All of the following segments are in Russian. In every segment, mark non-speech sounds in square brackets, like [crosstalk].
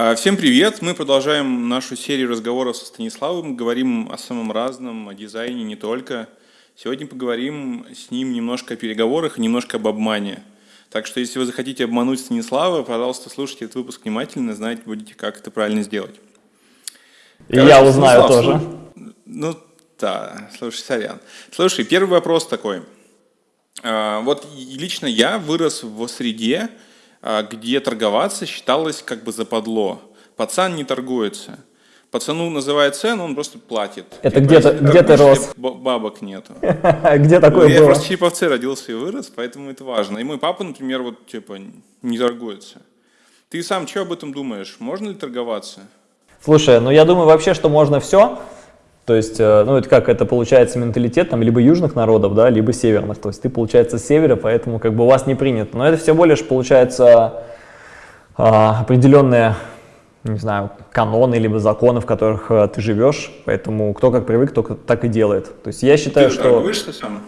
А, всем привет! Мы продолжаем нашу серию разговоров со Станиславом. Говорим о самом разном, о дизайне не только. Сегодня поговорим с ним немножко о переговорах и немножко об обмане. Так что, если вы захотите обмануть Станислава, пожалуйста, слушайте этот выпуск внимательно, знаете будете, как это правильно сделать. Короче, я узнаю Станислав, тоже. Ну, да, слушай, сорян. Слушай, первый вопрос такой. А, вот лично я вырос в среде, где торговаться считалось как бы западло. Пацан не торгуется. Пацану называет цену, он просто платит. Это где-то где ты рос? Бабок нету. [laughs] Где такое Я было? просто Череповце родился и вырос, поэтому это важно. И мой папа, например, вот типа не торгуется. Ты сам что об этом думаешь? Можно ли торговаться? Слушай, ну я думаю вообще, что можно все. То есть, э, ну это как, это получается менталитет там либо южных народов, да, либо северных. То есть ты, получается, с севера, поэтому как бы у вас не принято. Но это все более лишь, получается, а, определенные, не знаю, каноны, либо законы, в которых э, ты живешь. Поэтому кто как привык, кто так и делает. То есть я считаю, ты что... сам?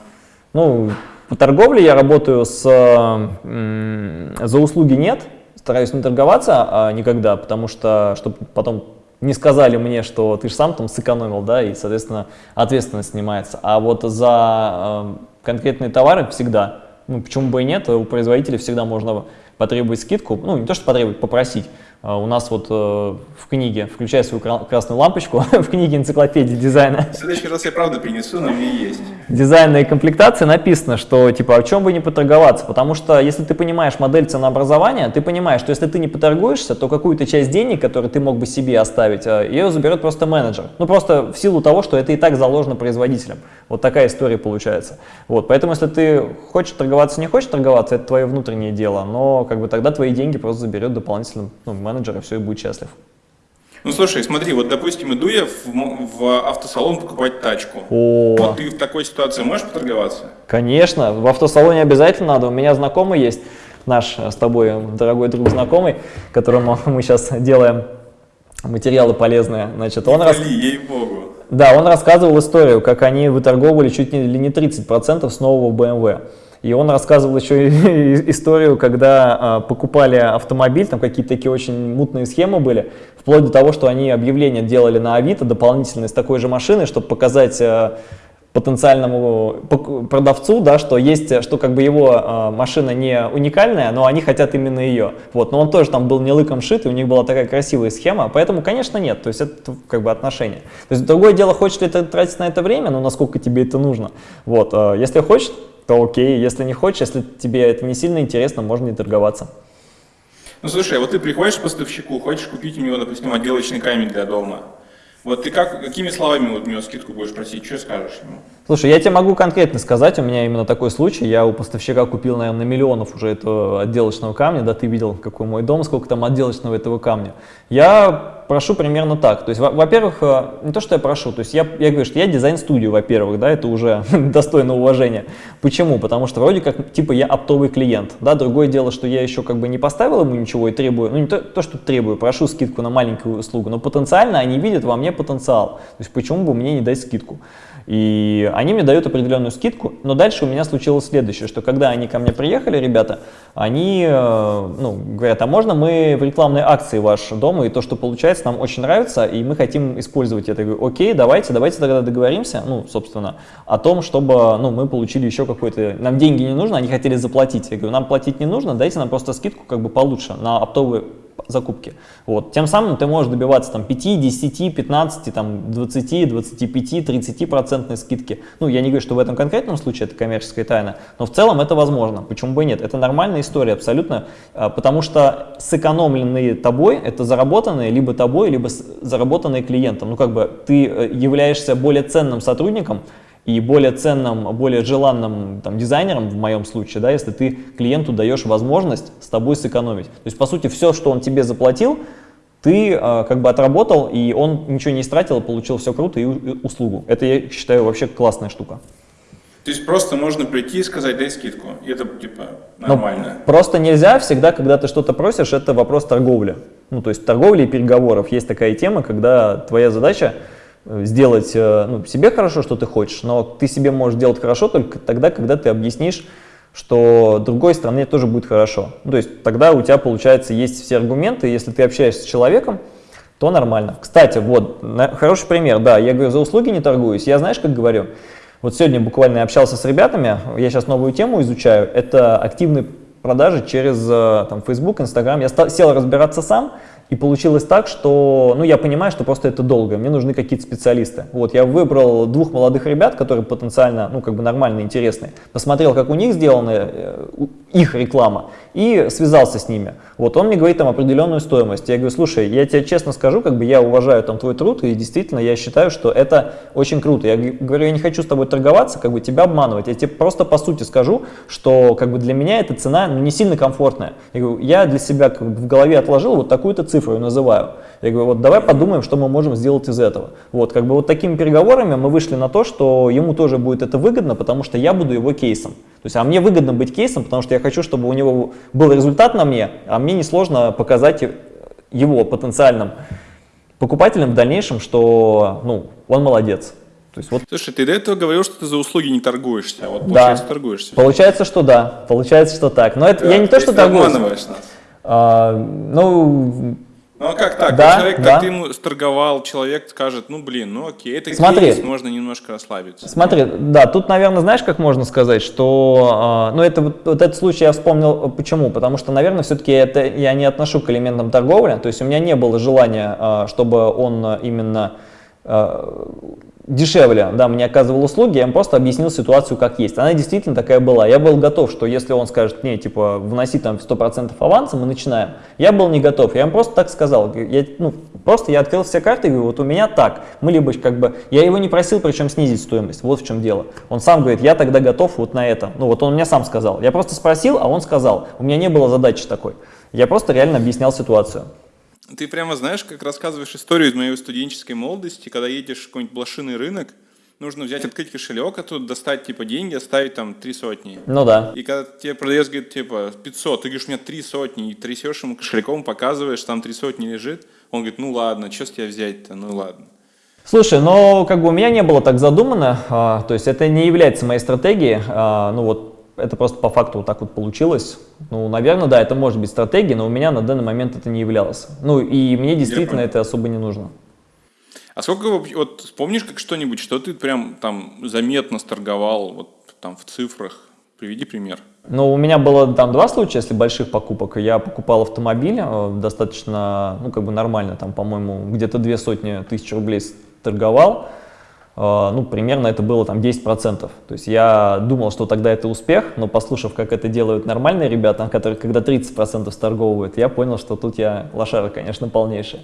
Ну, по торговле я работаю с... За услуги нет, стараюсь не торговаться а никогда, потому что, чтобы потом не сказали мне, что ты же сам там сэкономил, да, и, соответственно, ответственность снимается. А вот за э, конкретные товары всегда, ну, почему бы и нет, у производителя всегда можно потребовать скидку, ну, не то, что потребовать, попросить. А, у нас вот э, в книге, включая свою красную лампочку, [laughs] в книге энциклопедии дизайна. В следующий раз я правда принесу, но мне есть. Дизайна и комплектации написано, что типа о чем бы не поторговаться, потому что если ты понимаешь модель ценообразования, ты понимаешь, что если ты не поторгуешься, то какую-то часть денег, которую ты мог бы себе оставить, э, ее заберет просто менеджер. Ну просто в силу того, что это и так заложено производителем. Вот такая история получается. Вот, поэтому если ты хочешь торговаться, не хочешь торговаться, это твое внутреннее дело, но как бы тогда твои деньги просто заберет дополнительно ну, менеджер, и все, и будет счастлив. Ну слушай, смотри, вот допустим, иду я в, в автосалон покупать тачку. О. Вот ты в такой ситуации можешь поторговаться? Конечно, в автосалоне обязательно надо. У меня знакомый есть, наш с тобой дорогой друг знакомый, которому [laughs] мы сейчас делаем материалы полезные. Значит, он рас... ей-богу. Да, он рассказывал историю, как они выторговывали чуть ли не 30% с нового BMW. И он рассказывал еще [laughs] историю, когда а, покупали автомобиль, там какие-то такие очень мутные схемы были, вплоть до того, что они объявления делали на Авито дополнительные с такой же машиной, чтобы показать а, потенциальному продавцу, да, что есть, что как бы его э, машина не уникальная, но они хотят именно ее. Вот, но он тоже там был не лыком шит, и у них была такая красивая схема, поэтому, конечно, нет, то есть это как бы отношение. То есть другое дело, хочешь ли ты тратить на это время, ну, насколько тебе это нужно. Вот, э, если хочешь, то окей, если не хочешь, если тебе это не сильно интересно, можно не торговаться. Ну слушай, а вот ты приходишь к поставщику, хочешь купить у него, допустим, отделочный камень для дома. Вот ты как, какими словами вот у него скидку будешь просить, что скажешь ему? Слушай, я тебе могу конкретно сказать, у меня именно такой случай, я у поставщика купил, наверное, на миллионов уже этого отделочного камня, да, ты видел, какой мой дом, сколько там отделочного этого камня. Я прошу примерно так, то есть, во-первых, э, не то, что я прошу, то есть я, я говорю, что я дизайн-студию, во-первых, да, это уже [laughs] достойно уважения. Почему? Потому что вроде как, типа, я оптовый клиент, да, другое дело, что я еще как бы не поставил ему ничего и требую, ну не то, то что требую, прошу скидку на маленькую услугу, но потенциально они видят во мне потенциал, то есть почему бы мне не дать скидку? И они мне дают определенную скидку, но дальше у меня случилось следующее, что когда они ко мне приехали, ребята, они э, ну, говорят, а можно мы в рекламной акции ваш дом, и то, что получается, нам очень нравится, и мы хотим использовать это. Я говорю, окей, давайте, давайте тогда договоримся, ну, собственно, о том, чтобы ну, мы получили еще какой-то, нам деньги не нужно, они хотели заплатить. Я говорю, нам платить не нужно, дайте нам просто скидку как бы получше на оптовые закупки. Вот. Тем самым ты можешь добиваться там, 5, 10, 15, там, 20, 25, 30 процентной скидки. Ну, я не говорю, что в этом конкретном случае это коммерческая тайна, но в целом это возможно. Почему бы и нет? Это нормальная история абсолютно, а, потому что сэкономленные тобой, это заработанные либо тобой, либо заработанные клиентом. Ну, как бы ты э, являешься более ценным сотрудником, и более ценным, более желанным там, дизайнером, в моем случае, да, если ты клиенту даешь возможность с тобой сэкономить. То есть, по сути, все, что он тебе заплатил, ты э, как бы отработал, и он ничего не истратил, получил все круто и, и услугу. Это, я считаю, вообще классная штука. То есть просто можно прийти и сказать, дай скидку, и это типа нормально. Но просто нельзя всегда, когда ты что-то просишь, это вопрос торговли. Ну, то есть торговли и переговоров. Есть такая тема, когда твоя задача сделать э, ну, себе хорошо, что ты хочешь, но ты себе можешь делать хорошо только тогда, когда ты объяснишь что другой стране тоже будет хорошо. Ну, то есть тогда у тебя, получается, есть все аргументы, если ты общаешься с человеком, то нормально. Кстати, вот, хороший пример, да, я говорю, за услуги не торгуюсь, я знаешь, как говорю, вот сегодня буквально общался с ребятами, я сейчас новую тему изучаю, это активные продажи через э, там, Facebook, Instagram. Я стал, сел разбираться сам, и получилось так, что, ну, я понимаю, что просто это долго, мне нужны какие-то специалисты. Вот, я выбрал двух молодых ребят, которые потенциально, ну, как бы нормально интересные, посмотрел, как у них сделана э, их реклама, и связался с ними. Вот, он мне говорит там определенную стоимость. Я говорю, слушай, я тебе честно скажу, как бы я уважаю там твой труд, и действительно я считаю, что это очень круто. Я говорю, я не хочу с тобой торговаться, как бы тебя обманывать. Я тебе просто по сути скажу, что как бы для меня эта цена ну, не сильно комфортная. Я говорю, я для себя как бы, в голове отложил вот такую-то цифру, цифру называю. Я говорю, вот давай подумаем, что мы можем сделать из этого. Вот, как бы вот такими переговорами мы вышли на то, что ему тоже будет это выгодно, потому что я буду его кейсом. То есть, а мне выгодно быть кейсом, потому что я хочу, чтобы у него был результат на мне, а мне несложно показать его потенциальным покупателям в дальнейшем, что ну, он молодец. То есть вот... Слушай, ты до этого говорил, что ты за услуги не торгуешься, а вот получается да. торгуешься. Получается, что да, получается, что так. Но это да, я не то, что торгуюсь. нас. А, ну, ну а как так? Да, человек, да. как ты ему сторговал, человек скажет, ну блин, ну окей, это Смотри, кейс, можно немножко расслабиться. Смотри, да, тут, наверное, знаешь, как можно сказать, что, э, ну это вот, вот этот случай я вспомнил, почему? Потому что, наверное, все-таки это я не отношу к элементам торговли, то есть у меня не было желания, э, чтобы он именно э, дешевле, да, мне оказывал услуги, я ему просто объяснил ситуацию как есть. Она действительно такая была. Я был готов, что если он скажет мне, типа, вноси там 100% аванса, мы начинаем. Я был не готов, я ему просто так сказал. Я, ну, просто я открыл все карты и говорю, вот у меня так. Мы либо как бы, я его не просил, причем снизить стоимость, вот в чем дело. Он сам говорит, я тогда готов вот на это. Ну вот он мне сам сказал. Я просто спросил, а он сказал. У меня не было задачи такой. Я просто реально объяснял ситуацию. Ты прямо знаешь, как рассказываешь историю из моей студенческой молодости, когда едешь в какой-нибудь блошиный рынок, нужно взять, открыть кошелек, а тут достать, типа, деньги, оставить там три сотни. Ну да. И когда тебе продавец говорит, типа, 500, ты говоришь, у меня три сотни, и трясешь ему кошельком, показываешь, там три сотни лежит, он говорит, ну ладно, что с тебя взять-то, ну ладно. Слушай, ну как бы у меня не было так задумано, а, то есть это не является моей стратегией, а, ну вот это просто по факту вот так вот получилось. Ну, наверное, да, это может быть стратегия, но у меня на данный момент это не являлось. Ну, и мне действительно это особо не нужно. А сколько, вот помнишь как что-нибудь, что ты прям там заметно сторговал, вот там в цифрах? Приведи пример. Ну, у меня было там два случая, если больших покупок. Я покупал автомобиль э, достаточно, ну, как бы нормально, там, по-моему, где-то две сотни тысяч рублей торговал. А, ну, примерно это было там 10%. То есть я думал, что тогда это успех, но послушав, как это делают нормальные ребята, которые когда 30% сторговывают, я понял, что тут я лошара, конечно, полнейшая.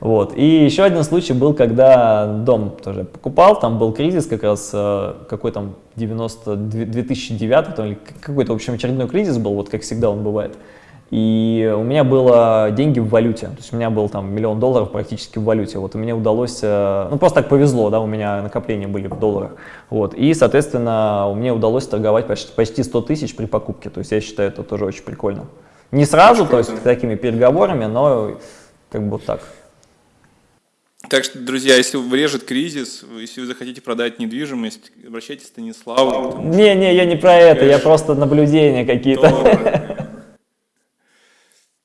Вот. И еще один случай был, когда дом тоже покупал, там был кризис как раз, э, какой там 90, 2009, или какой-то, в общем, очередной кризис был, вот как всегда он бывает. И у меня было деньги в валюте, то есть у меня был там миллион долларов практически в валюте. Вот и мне удалось, э, ну просто так повезло, да, у меня накопления были в долларах. Вот, и, соответственно, мне удалось торговать почти, почти 100 тысяч при покупке, то есть я считаю, это тоже очень прикольно. Не сразу, то есть такими переговорами, но как бы вот так. Так что, друзья, если врежет кризис, если вы захотите продать недвижимость, обращайтесь к Станиславу. Не-не, я не про это, я просто наблюдения какие-то.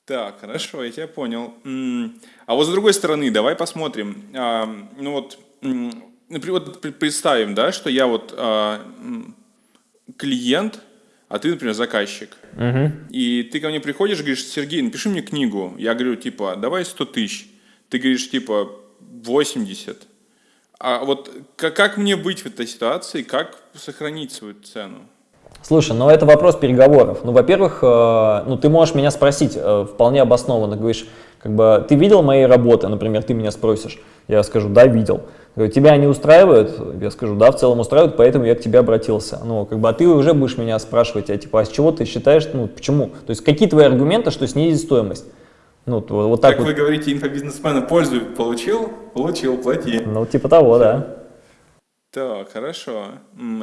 Так, хорошо, я тебя понял. А вот с другой стороны, давай посмотрим. А, ну вот, например, вот представим, да, что я вот а, клиент, а ты, например, заказчик. Угу. И ты ко мне приходишь и говоришь, Сергей, напиши мне книгу. Я говорю, типа, давай 100 тысяч. Ты говоришь, типа, 80. А вот как, как мне быть в этой ситуации, как сохранить свою цену? Слушай, ну это вопрос переговоров. Ну, во-первых, э, ну ты можешь меня спросить э, вполне обоснованно, говоришь, как бы, ты видел мои работы, например, ты меня спросишь, я скажу, да, видел. Говорю, тебя они устраивают? Я скажу, да, в целом устраивают, поэтому я к тебе обратился. Ну, как бы, а ты уже будешь меня спрашивать, а типа, а с чего ты считаешь, ну, почему? То есть, какие твои аргументы, что снизить стоимость? Ну, вот так как вот. вы говорите, инфобизнесмена пользу получил? Получил, плати. Ну, типа того, да. Так, хорошо.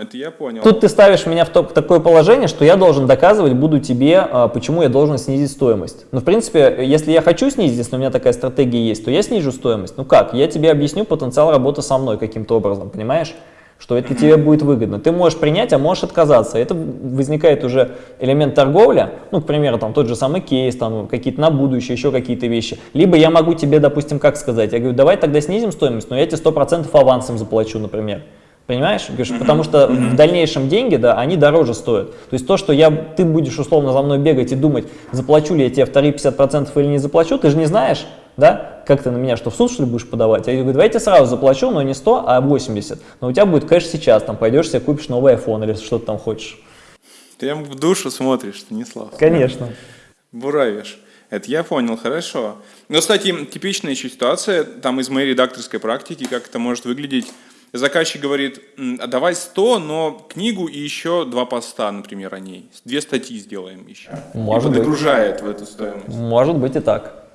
Это я понял. Тут ты ставишь меня в, то, в такое положение, что я должен доказывать буду тебе, а, почему я должен снизить стоимость. Ну, в принципе, если я хочу снизить, если у меня такая стратегия есть, то я снижу стоимость. Ну как? Я тебе объясню потенциал работы со мной каким-то образом, понимаешь? Что это тебе будет выгодно. Ты можешь принять, а можешь отказаться. Это возникает уже элемент торговли, ну, к примеру, там тот же самый кейс, там какие-то на будущее, еще какие-то вещи. Либо я могу тебе, допустим, как сказать, я говорю, давай тогда снизим стоимость, но я тебе 100% авансом заплачу, например. Понимаешь? Говоришь, потому что в дальнейшем деньги, да, они дороже стоят. То есть то, что я, ты будешь условно за мной бегать и думать, заплачу ли я тебе вторые 50% или не заплачу, ты же не знаешь, да, как ты на меня, что в суд что ли будешь подавать? Я говорю, давайте сразу заплачу, но не 100, а 80. Но у тебя будет кэш сейчас, там пойдешь себе купишь новый iPhone или что ты там хочешь. Ты в душу смотришь, Станислав. Конечно. [laughs] Буравишь. Это я понял, хорошо. Но, кстати, типичная еще ситуация, там из моей редакторской практики, как это может выглядеть. Заказчик говорит, а давай 100, но книгу и еще два поста, например, о ней. Две статьи сделаем еще. Может и быть. подгружает в эту стоимость. Может быть и так.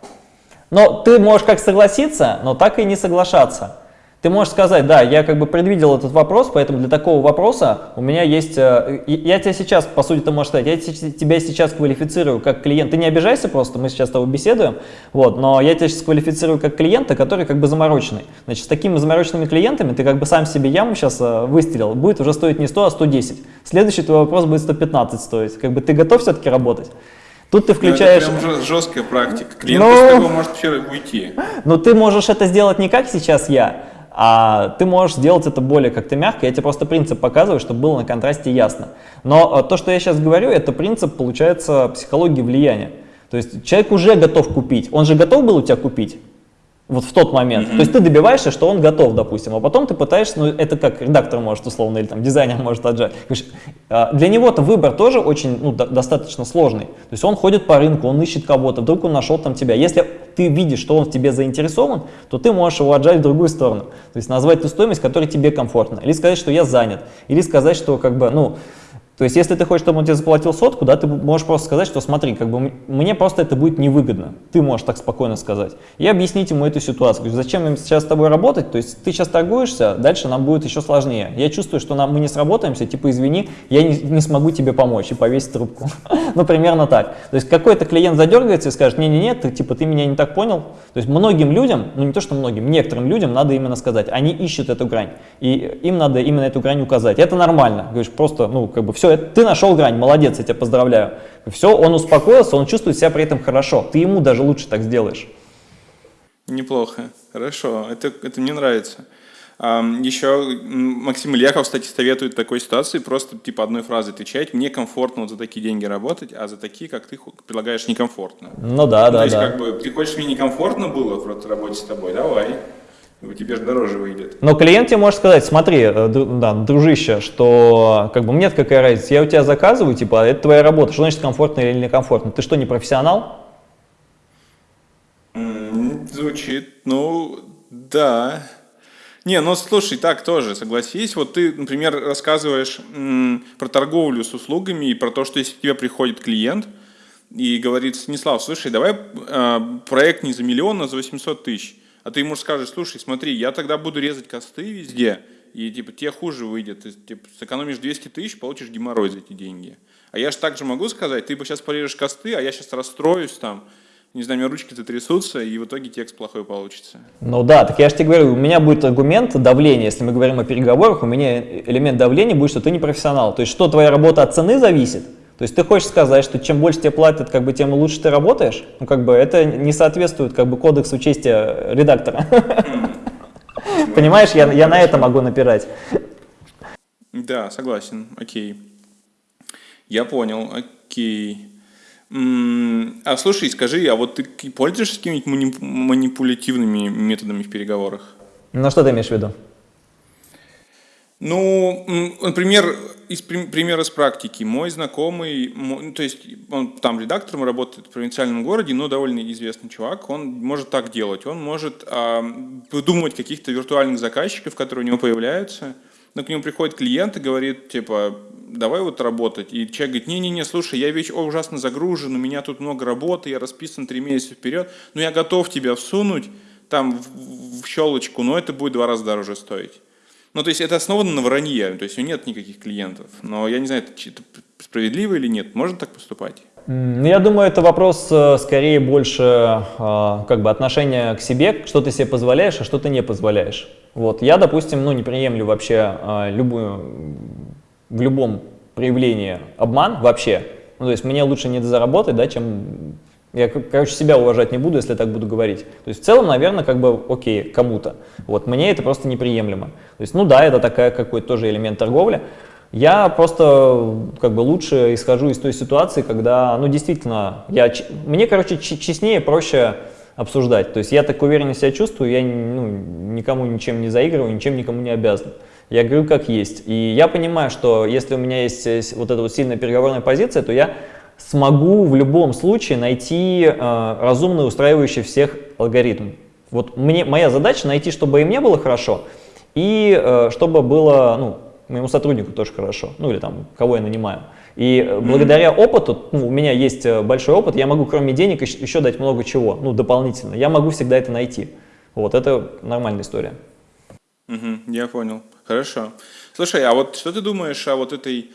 Но ты можешь как согласиться, но так и не соглашаться. Ты можешь сказать, да, я как бы предвидел этот вопрос, поэтому для такого вопроса у меня есть... э, Я тебя сейчас, по сути, ты можешь сказать, я те- тебя сейчас квалифицирую как клиент. Ты не обижайся просто, мы сейчас с тобой беседуем, вот, но я тебя сейчас квалифицирую как клиента, который как бы замороченный. Значит, с такими замороченными клиентами ты как бы сам себе яму сейчас э, выстрелил, будет уже стоить не 100, а 110. Следующий твой вопрос будет 115 стоить. Как бы ты готов все-таки работать? Тут ты включаешь... Ну, это прям жесткая практика. Клиент Ну. такого может вообще уйти. Но ты можешь это сделать не как сейчас я, а ты можешь сделать это более как-то мягко. Я тебе просто принцип показываю, чтобы было на контрасте ясно. Но э, то, что я сейчас говорю, это принцип, получается, психологии влияния. То есть человек уже готов купить. Он же готов был у тебя купить? Вот в тот момент. То есть ты добиваешься, что он готов, допустим, а потом ты пытаешься, ну это как редактор может условно, или там дизайнер может отжать. А, Для него-то выбор тоже очень, ну, до- достаточно сложный. То есть он ходит по рынку, он ищет кого-то, вдруг он нашел там тебя. Если ты видишь, что он в тебе заинтересован, то ты можешь его отжать в другую сторону. То есть назвать ту стоимость, которая тебе комфортна. Или сказать, что я занят. Или сказать, что как бы, ну, то есть, если ты хочешь, чтобы он тебе заплатил сотку, да, ты можешь просто сказать, что смотри, как бы мне просто это будет невыгодно. Ты можешь так спокойно сказать. И объяснить ему эту ситуацию. Говорю, Зачем им сейчас с тобой работать? То есть, ты сейчас торгуешься, дальше нам будет еще сложнее. Я чувствую, что нам, мы не сработаемся, типа, извини, я не, не смогу тебе помочь и повесить трубку. [laughs] ну, примерно так. То есть, какой-то клиент задергается и скажет, не-не-не, ты, типа, ты меня не так понял. То есть, многим людям, ну, не то, что многим, некоторым людям надо именно сказать, они ищут эту грань. И им надо именно эту грань указать. Это нормально. Говоришь, просто, ну, как бы, все, ты нашел грань, молодец, я тебя поздравляю. Все, он успокоился, он чувствует себя при этом хорошо. Ты ему даже лучше так сделаешь. Неплохо, хорошо, это, это мне нравится. Еще Максим Ильяхов, кстати, советует такой ситуации просто типа одной фразой отвечать. Мне комфортно вот за такие деньги работать, а за такие, как ты предлагаешь, некомфортно. Ну да, Ну, да, То есть, да. как бы, ты хочешь, мне некомфортно было в работе с тобой, давай. Ну, Тебе же дороже выйдет. Но клиент тебе может сказать, смотри, э, да, дружище, что как бы мне какая разница, я у тебя заказываю, типа, это твоя работа, что значит комфортно или некомфортно? Ты что, не профессионал? Звучит, ну, да. Не, ну слушай, так тоже, согласись. Вот ты, например, рассказываешь про торговлю с услугами и про то, что если к тебе приходит клиент и говорит, Станислав, слушай, давай э, проект не за миллион, а за 800 тысяч. А ты ему скажешь, слушай, смотри, я тогда буду резать косты везде, и типа тебе хуже выйдет. Ты типа, сэкономишь 200 тысяч, получишь геморрой за эти деньги. А я же также могу сказать, ты бы сейчас порежешь косты, а я сейчас расстроюсь там, не знаю, у меня ручки затрясутся, и в итоге текст плохой получится. Ну да, так я же тебе говорю, у меня будет аргумент давления, если мы говорим о переговорах, у меня элемент давления будет, что ты не профессионал. То есть что твоя работа от цены зависит? То есть ты хочешь сказать, что чем больше тебе платят, как бы, тем лучше ты работаешь? Ну как бы это не соответствует как бы кодексу чести э, редактора. Понимаешь, я, я на это могу напирать. Да, согласен, окей. Я понял, окей. А слушай, скажи, а вот ты пользуешься какими-нибудь мани- манипулятивными методами в переговорах? Ну что ты имеешь в виду? Ну, например, из прим- примера с практики. Мой знакомый, мо- ну, то есть он там редактором работает в провинциальном городе, но довольно известный чувак, он может так делать. Он может а, выдумывать каких-то виртуальных заказчиков, которые у него появляются. Но к нему приходит клиент и говорит, типа, давай вот работать. И человек говорит, не-не-не, слушай, я ведь ужасно загружен, у меня тут много работы, я расписан три месяца вперед, но я готов тебя всунуть там в, в щелочку, но это будет два раза дороже стоить. Ну, то есть это основано на вранье, то есть у нет никаких клиентов. Но я не знаю, это справедливо или нет. Можно так поступать? Ну, я думаю, это вопрос э, скорее больше э, как бы отношения к себе, что ты себе позволяешь, а что ты не позволяешь. Вот. Я, допустим, ну, не приемлю вообще э, любую, в любом проявлении обман вообще. Ну, то есть мне лучше не заработать, да, чем... Я, короче, себя уважать не буду, если я так буду говорить. То есть в целом, наверное, как бы окей, кому-то. Вот, мне это просто неприемлемо. То есть, ну да, это такая какой-то тоже элемент торговли, я просто как бы лучше исхожу из той ситуации, когда, ну, действительно, я, мне, короче, честнее, проще обсуждать. То есть я так уверенно себя чувствую, я ну, никому ничем не заигрываю, ничем никому не обязан. Я говорю как есть. И я понимаю, что если у меня есть вот эта вот сильная переговорная позиция, то я смогу в любом случае найти э, разумный, устраивающий всех алгоритм. Вот мне, моя задача найти, чтобы им не было хорошо, и э, чтобы было, ну, моему сотруднику тоже хорошо, ну или там, кого я нанимаю. И э, благодаря опыту, ну, у меня есть э, большой опыт, я могу кроме денег еще дать много чего, ну, дополнительно. Я могу всегда это найти. Вот, это нормальная история. Угу, я понял. Хорошо. Слушай, а вот что ты думаешь о вот этой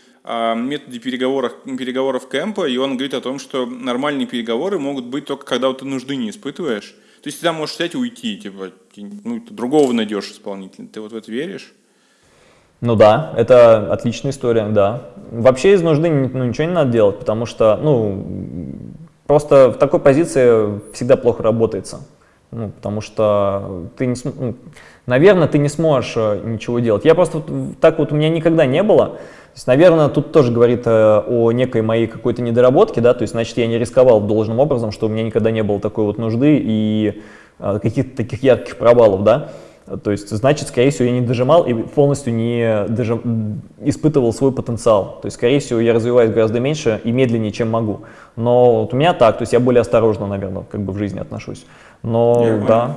методе переговоров, переговоров кемпа, и он говорит о том, что нормальные переговоры могут быть только когда вот ты нужды не испытываешь. То есть ты там можешь взять и уйти, типа, ну, другого найдешь исполнителя. Ты вот в это веришь? Ну да, это отличная история, да. Вообще из нужды ну, ничего не надо делать, потому что, ну, просто в такой позиции всегда плохо работается. Ну, потому что ты не ну, наверное, ты не сможешь э, ничего делать. Я просто так вот у меня никогда не было. То есть, наверное, тут тоже говорит э, о некой моей какой-то недоработке, да, то есть, значит, я не рисковал должным образом, что у меня никогда не было такой вот нужды и э, каких-то таких ярких провалов, да. То есть, значит, скорее всего, я не дожимал и полностью не дожим... испытывал свой потенциал. То есть, скорее всего, я развиваюсь гораздо меньше и медленнее, чем могу. Но вот у меня так, то есть я более осторожно, наверное, как бы в жизни отношусь. Но я да. Понял.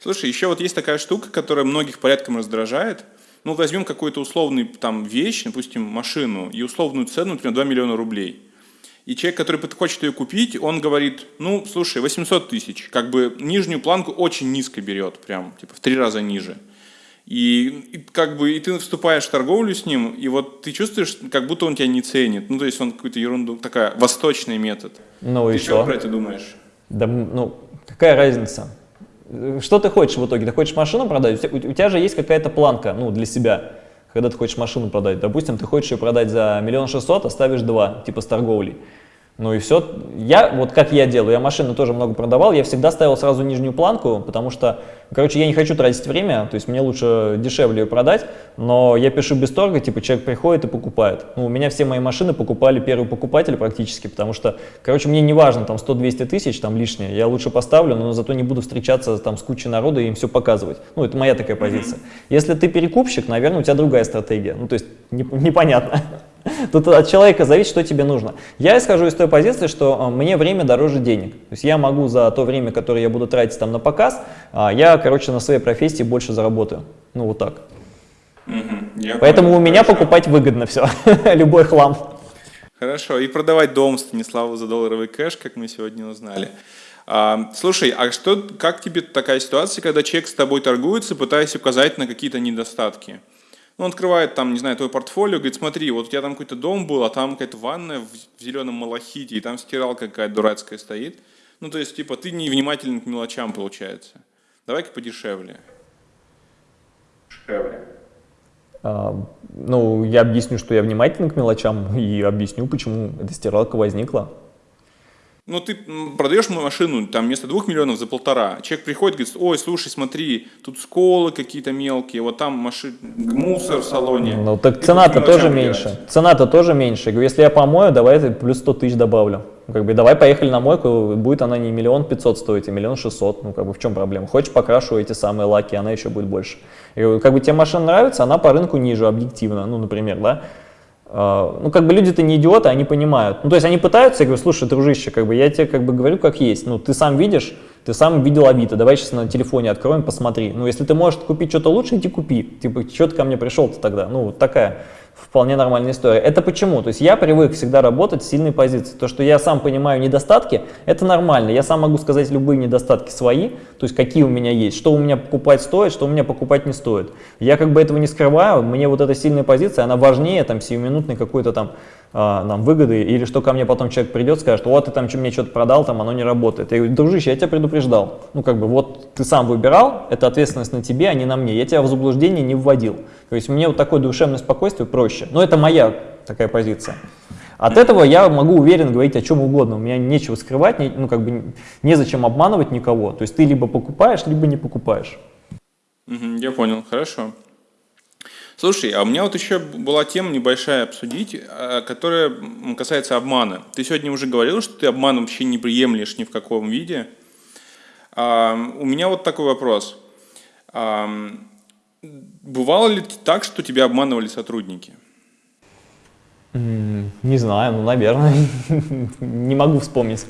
Слушай, еще вот есть такая штука, которая многих порядком раздражает. Ну, возьмем какую-то условную там вещь, допустим, машину, и условную цену, например, 2 миллиона рублей. И человек, который хочет ее купить, он говорит, ну, слушай, 800 тысяч, как бы нижнюю планку очень низко берет, прям, типа, в три раза ниже. И, и как бы и ты вступаешь в торговлю с ним, и вот ты чувствуешь, как будто он тебя не ценит. Ну, то есть он какую-то ерунду, такая, восточный метод. Ну ты и что? про это думаешь? Да, ну, какая разница? Что ты хочешь в итоге? Ты хочешь машину продать? У у тебя же есть какая-то планка, ну, для себя когда ты хочешь машину продать. Допустим, ты хочешь ее продать за миллион шестьсот, оставишь два, типа с торговлей. Ну и все. Я, вот как я делаю, я машину тоже много продавал, я всегда ставил сразу нижнюю планку, потому что, короче, я не хочу тратить время, то есть мне лучше дешевле ее продать, но я пишу без торга, типа человек приходит и покупает. Ну, у меня все мои машины покупали первый покупатель практически, потому что, короче, мне не важно там 100-200 тысяч, там лишнее, я лучше поставлю, но зато не буду встречаться там с кучей народа и им все показывать. Ну, это моя такая позиция. Если ты перекупщик, наверное, у тебя другая стратегия, ну, то есть непонятно. [laughs] Тут от человека зависит, что тебе нужно. Я исхожу из той позиции, что а, мне время дороже денег. То есть я могу за то время, которое я буду тратить там на показ, а, я, короче, на своей профессии больше заработаю. Ну, вот так. Угу, Поэтому понял, у меня хорошо. покупать выгодно все, [laughs] любой хлам. Хорошо, и продавать дом Станиславу за долларовый кэш, как мы сегодня узнали. А, слушай, а что, как тебе такая ситуация, когда человек с тобой торгуется, пытаясь указать на какие-то недостатки? Ну, он открывает там, не знаю, твой портфолио, говорит, смотри, вот у тебя там какой-то дом был, а там какая-то ванная в, в зеленом малахите, и там стиралка какая-то дурацкая стоит. Ну, то есть, типа, ты невнимателен к мелочам, получается. Давай-ка подешевле. Дешевле. А, ну, я объясню, что я внимателен к мелочам, [laughs] и объясню, почему эта стиралка возникла. Ну, ты продаешь машину, там, вместо двух миллионов за полтора. Человек приходит, говорит, ой, слушай, смотри, тут сколы какие-то мелкие, вот там машин, мусор в салоне. Ну, так цена-то тоже меньше. Цена-то тоже меньше. Говорю, если я помою, давай плюс 100 тысяч добавлю. Как бы, давай поехали на мойку, будет она не миллион пятьсот стоить, а миллион шестьсот. Ну, как бы, в чем проблема? Хочешь, покрашу эти самые лаки, она еще будет больше. Я говорю, как бы тебе машина нравится, она по рынку ниже, объективно, ну, например, да. А, ну, как бы люди-то не идиоты, они понимают. Ну, то есть они пытаются, я говорю, слушай, дружище, как бы я тебе как бы говорю, как есть. Ну, ты сам видишь, ты сам видел Авито, давай сейчас на телефоне откроем, посмотри. Ну, если ты можешь купить что-то лучше, иди купи. Типа, что ты ко мне пришел-то тогда? Ну, вот такая вполне нормальная история. Это почему? То есть я привык всегда работать с сильной позиции. То, что я сам понимаю недостатки, это нормально. Я сам могу сказать любые недостатки свои, то есть какие у меня есть, что у меня покупать стоит, что у меня покупать не стоит. Я как бы этого не скрываю, мне вот эта сильная позиция, она важнее там сиюминутной какой-то там нам выгоды, или что ко мне потом человек придет, скажет, вот ты там мне что-то продал, там оно не работает. Я говорю, дружище, я тебя предупреждал. Ну, как бы, вот ты сам выбирал, это ответственность на тебе, а не на мне. Я тебя в заблуждение не вводил. То есть мне вот такое душевное спокойствие проще. Но это моя такая позиция. От этого я могу уверенно говорить о чем угодно. У меня нечего скрывать, не, ну, как бы незачем обманывать никого. То есть ты либо покупаешь, либо не покупаешь. Я понял, хорошо. Слушай, а у меня вот еще была тема небольшая обсудить, а, которая касается обмана. Ты сегодня уже говорил, что ты обман вообще не приемлешь ни в каком виде. А, у меня вот такой вопрос. А, бывало ли так, что тебя обманывали сотрудники? Не знаю, ну, наверное. [laughs] не могу вспомнить.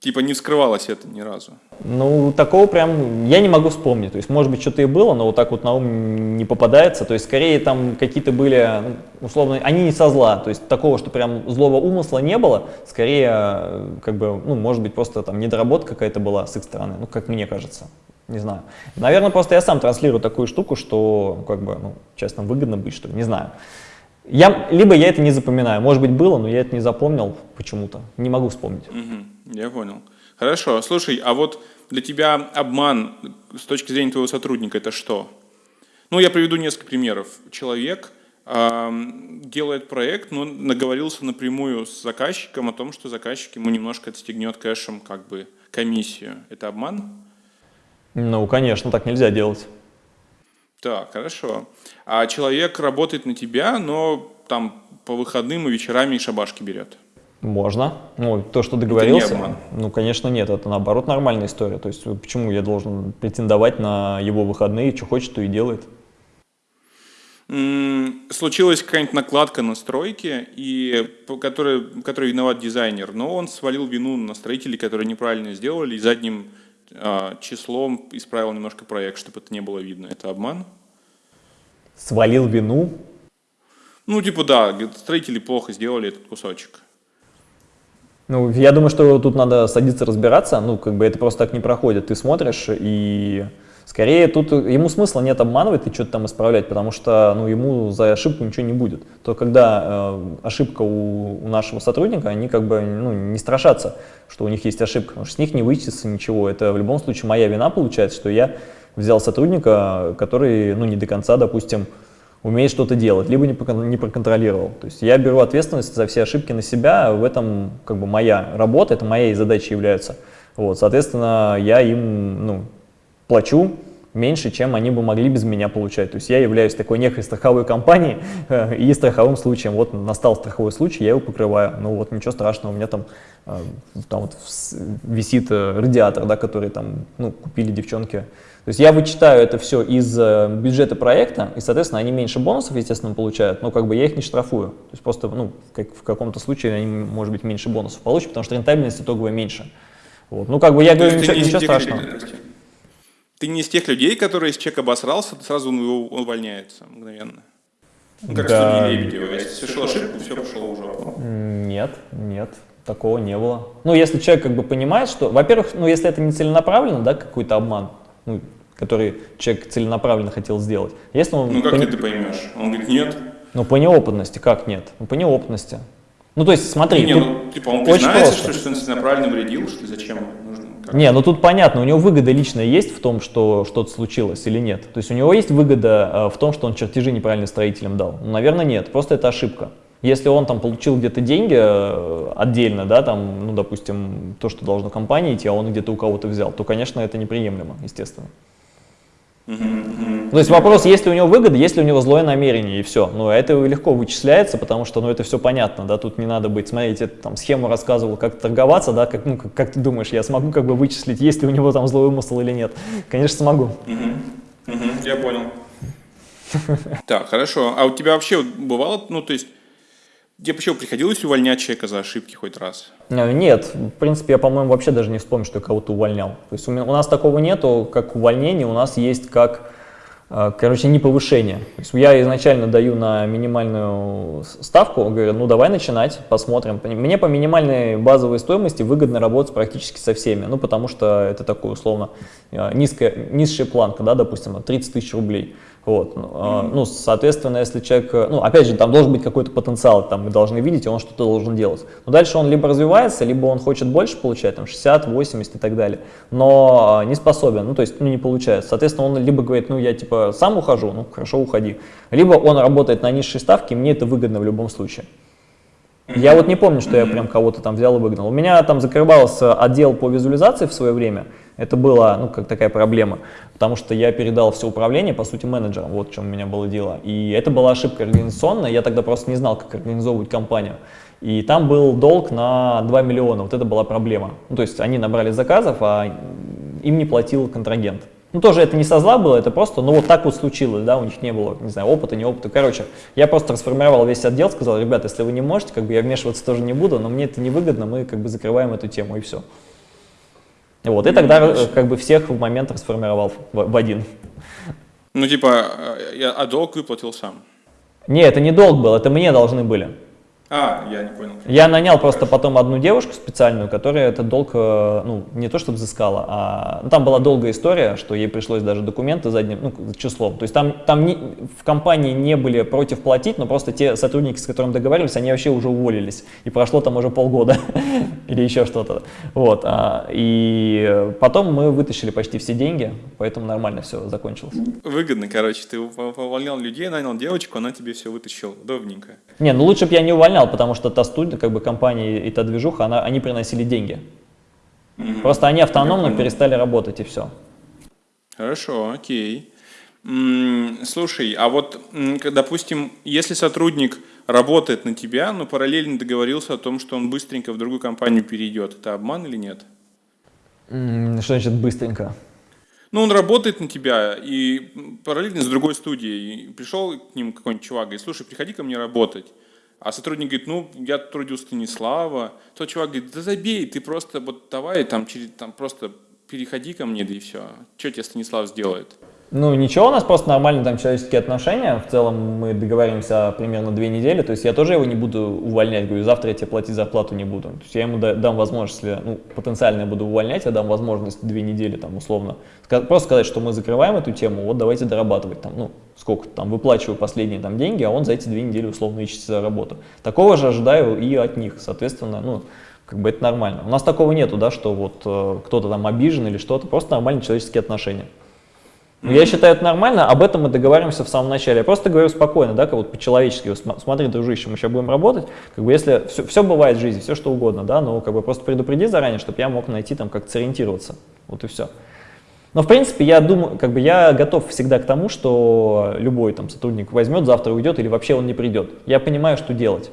Типа не вскрывалось это ни разу? Ну, такого прям я не могу вспомнить. То есть, может быть, что-то и было, но вот так вот на ум не попадается. То есть, скорее там какие-то были, ну, условно, они не со зла. То есть, такого, что прям злого умысла не было. Скорее, как бы, ну, может быть, просто там недоработка какая-то была с их стороны. Ну, как мне кажется. Не знаю. Наверное, просто я сам транслирую такую штуку, что, как бы, ну, честно, выгодно быть, что ли, не знаю. Я, либо я это не запоминаю. Может быть, было, но я это не запомнил почему-то. Не могу вспомнить. Угу. Я понял. Хорошо. Слушай, а вот для тебя обман с точки зрения твоего сотрудника это что? Ну, я приведу несколько примеров. Человек э, делает проект, но наговорился напрямую с заказчиком о том, что заказчик ему немножко отстегнет кэшем как бы комиссию. Это обман? Ну, конечно, так нельзя делать. Так, хорошо. А человек работает на тебя, но там по выходным и вечерами и шабашки берет? Можно. Ну, то, что договорился. Это Ну, конечно, нет. Это наоборот нормальная история. То есть, почему я должен претендовать на его выходные, что хочет, то и делает. Случилась какая-нибудь накладка на стройке, и, который, который виноват дизайнер, но он свалил вину на строителей, которые неправильно сделали, и задним э, числом исправил немножко проект, чтобы это не было видно. Это обман? Свалил вину? Ну, типа, да, строители плохо сделали этот кусочек. Ну, я думаю, что тут надо садиться разбираться, ну, как бы это просто так не проходит. Ты смотришь, и скорее тут ему смысла нет обманывать и что-то там исправлять, потому что, ну, ему за ошибку ничего не будет. То когда э, ошибка у, у нашего сотрудника, они как бы, ну, не страшатся, что у них есть ошибка, потому что с них не вычтется ничего. Это в любом случае моя вина получается, что я взял сотрудника, который, ну, не до конца, допустим, умеет что-то делать, либо не, проконтролировал. То есть я беру ответственность за все ошибки на себя, в этом как бы моя работа, это моей задачей является. Вот, соответственно, я им ну, плачу меньше, чем они бы могли без меня получать. То есть я являюсь такой некой страховой компанией [laughs] э, и страховым случаем. Вот настал страховой случай, я его покрываю. Ну вот ничего страшного, у меня там, э, там вот висит э, радиатор, да, который там ну, купили девчонки то есть я вычитаю это все из бюджета проекта, и, соответственно, они меньше бонусов, естественно, получают, но как бы я их не штрафую. То есть просто, ну, как в каком-то случае они, может быть, меньше бонусов получат, потому что рентабельность итоговая меньше. Вот. Ну, как бы я говорю, ничего, ничего страшного. Ты не из тех людей, которые, если человек обосрался, сразу он его увольняется мгновенно. Ну, как да. судьи Лебедева. Если совершил ошибку, все пошло уже. Нет, нет, такого не было. Ну, если человек как бы понимает, что, во-первых, ну, если это не целенаправленно, да, какой-то обман, ну, который человек целенаправленно хотел сделать. Если он ну как по... ты поймешь? Он говорит, нет. Ну по неопытности, как нет? Ну по неопытности. Ну то есть смотри, не, ну, типа он признается, что, что он целенаправленно вредил, что зачем нужно? Как? Не, ну тут понятно, у него выгода личная есть в том, что что-то случилось или нет. То есть у него есть выгода э, в том, что он чертежи неправильно строителям дал? Ну, наверное, нет, просто это ошибка. Если он там получил где-то деньги э, отдельно, да, там, ну, допустим, то, что должно компании идти, а он где-то у кого-то взял, то, конечно, это неприемлемо, естественно. То есть вопрос, есть ли у него выгода, есть ли у него злое намерение, и все. Ну, это легко вычисляется, потому что, ну, это все понятно, да, тут не надо быть, смотрите, там, схему рассказывал, как торговаться, да, как, ну, как, как ты думаешь, я смогу как бы вычислить, есть ли у него там злой умысел или нет? Конечно, смогу. Я понял. Так, хорошо. А у тебя вообще бывало, ну, то есть, Тебе почему приходилось увольнять человека за ошибки хоть раз? Э, нет, в принципе, я, по-моему, вообще даже не вспомню, что я кого-то увольнял. То есть у, меня, у нас такого нету, как увольнение, у нас есть как Э, короче, не повышение. То есть я изначально даю на минимальную ставку, говорю, ну давай начинать, посмотрим. Мне по минимальной базовой стоимости выгодно работать практически со всеми, ну потому что это такой условно э, низкая, низшая планка, да, допустим, 30 тысяч рублей. Вот. Mm-hmm. Ну, соответственно, если человек, ну, опять же, там должен быть какой-то потенциал, там мы должны видеть, и он что-то должен делать. Но дальше он либо развивается, либо он хочет больше получать, там, 60, 80 и так далее, но а, не способен, ну, то есть, ну, не получается. Соответственно, он либо говорит, ну, я, типа, сам ухожу, ну, хорошо, уходи. Либо он работает на низшей ставке, мне это выгодно в любом случае. Я вот не помню, что я прям кого-то там взял и выгнал. У меня там закрывался отдел по визуализации в свое время. Это была, ну, как такая проблема, потому что я передал все управление, по сути, менеджерам, вот в чем у меня было дело. И это была ошибка организационная, я тогда просто не знал, как организовывать компанию. И там был долг на 2 миллиона, вот это была проблема. Ну, то есть они набрали заказов, а им не платил контрагент. Ну, тоже это не со зла было, это просто, ну, вот так вот случилось, да, у них не было, не знаю, опыта, не опыта. Короче, я просто трансформировал весь отдел, сказал, ребята, если вы не можете, как бы я вмешиваться тоже не буду, но мне это невыгодно, мы как бы закрываем эту тему, и все. Вот, и тогда э, как бы всех в момент расформировал в, в один. Ну, типа, э, а долг выплатил сам? Не, это не долг был, это мне должны были. А, я не понял. Я нанял просто потом одну девушку специальную, которая этот долг, э, ну, не то чтобы взыскала, а ну, там была долгая история, что ей пришлось даже документы задним ну, числом. То есть там, там не, в компании не были против платить, но просто те сотрудники, с которыми договаривались, они вообще уже уволились. И прошло там уже полгода [laughs] или еще что-то. Вот. А, и потом мы вытащили почти все деньги, поэтому нормально все закончилось. Выгодно, короче. Ты увольнял людей, нанял девочку, она тебе все вытащила. Удобненько. Не, ну лучше бы я не увольнял понял, потому что та студия, как бы компания и та движуха, она, они приносили деньги. Просто они автономно перестали работать и все. Хорошо, окей. Слушай, а вот, допустим, если сотрудник работает на тебя, но параллельно договорился о том, что он быстренько в другую компанию перейдет, это обман или нет? Что значит быстренько? Ну, он работает на тебя, и параллельно с другой студией. пришел к ним какой-нибудь чувак, говорит, слушай, приходи ко мне работать. А сотрудник говорит, ну, я трудил Станислава. Тот чувак говорит, да забей, ты просто вот давай там, через, там просто переходи ко мне, да и все. Что тебе Станислав сделает? Ну, ничего, у нас просто нормальные там человеческие отношения. В целом мы договариваемся примерно две недели. То есть я тоже его не буду увольнять. Говорю, завтра я тебе платить зарплату не буду. То есть я ему дам возможность, если ну, потенциально я буду увольнять, я дам возможность две недели там условно. Просто сказать, что мы закрываем эту тему, вот давайте дорабатывать там, ну, сколько там, выплачиваю последние там деньги, а он за эти две недели условно ищет за работу. Такого же ожидаю и от них, соответственно, ну, как бы это нормально. У нас такого нету, да, что вот э, кто-то там обижен или что-то, просто нормальные человеческие отношения. Mm-hmm. Я считаю это нормально, об этом мы договариваемся в самом начале. Я просто говорю спокойно, да, как вот по-человечески, смотри, дружище, мы сейчас будем работать, как бы если все, все бывает в жизни, все что угодно, да, но как бы просто предупреди заранее, чтобы я мог найти там как сориентироваться, вот и все. Но в принципе я думаю, как бы я готов всегда к тому, что любой там сотрудник возьмет, завтра уйдет или вообще он не придет. Я понимаю, что делать.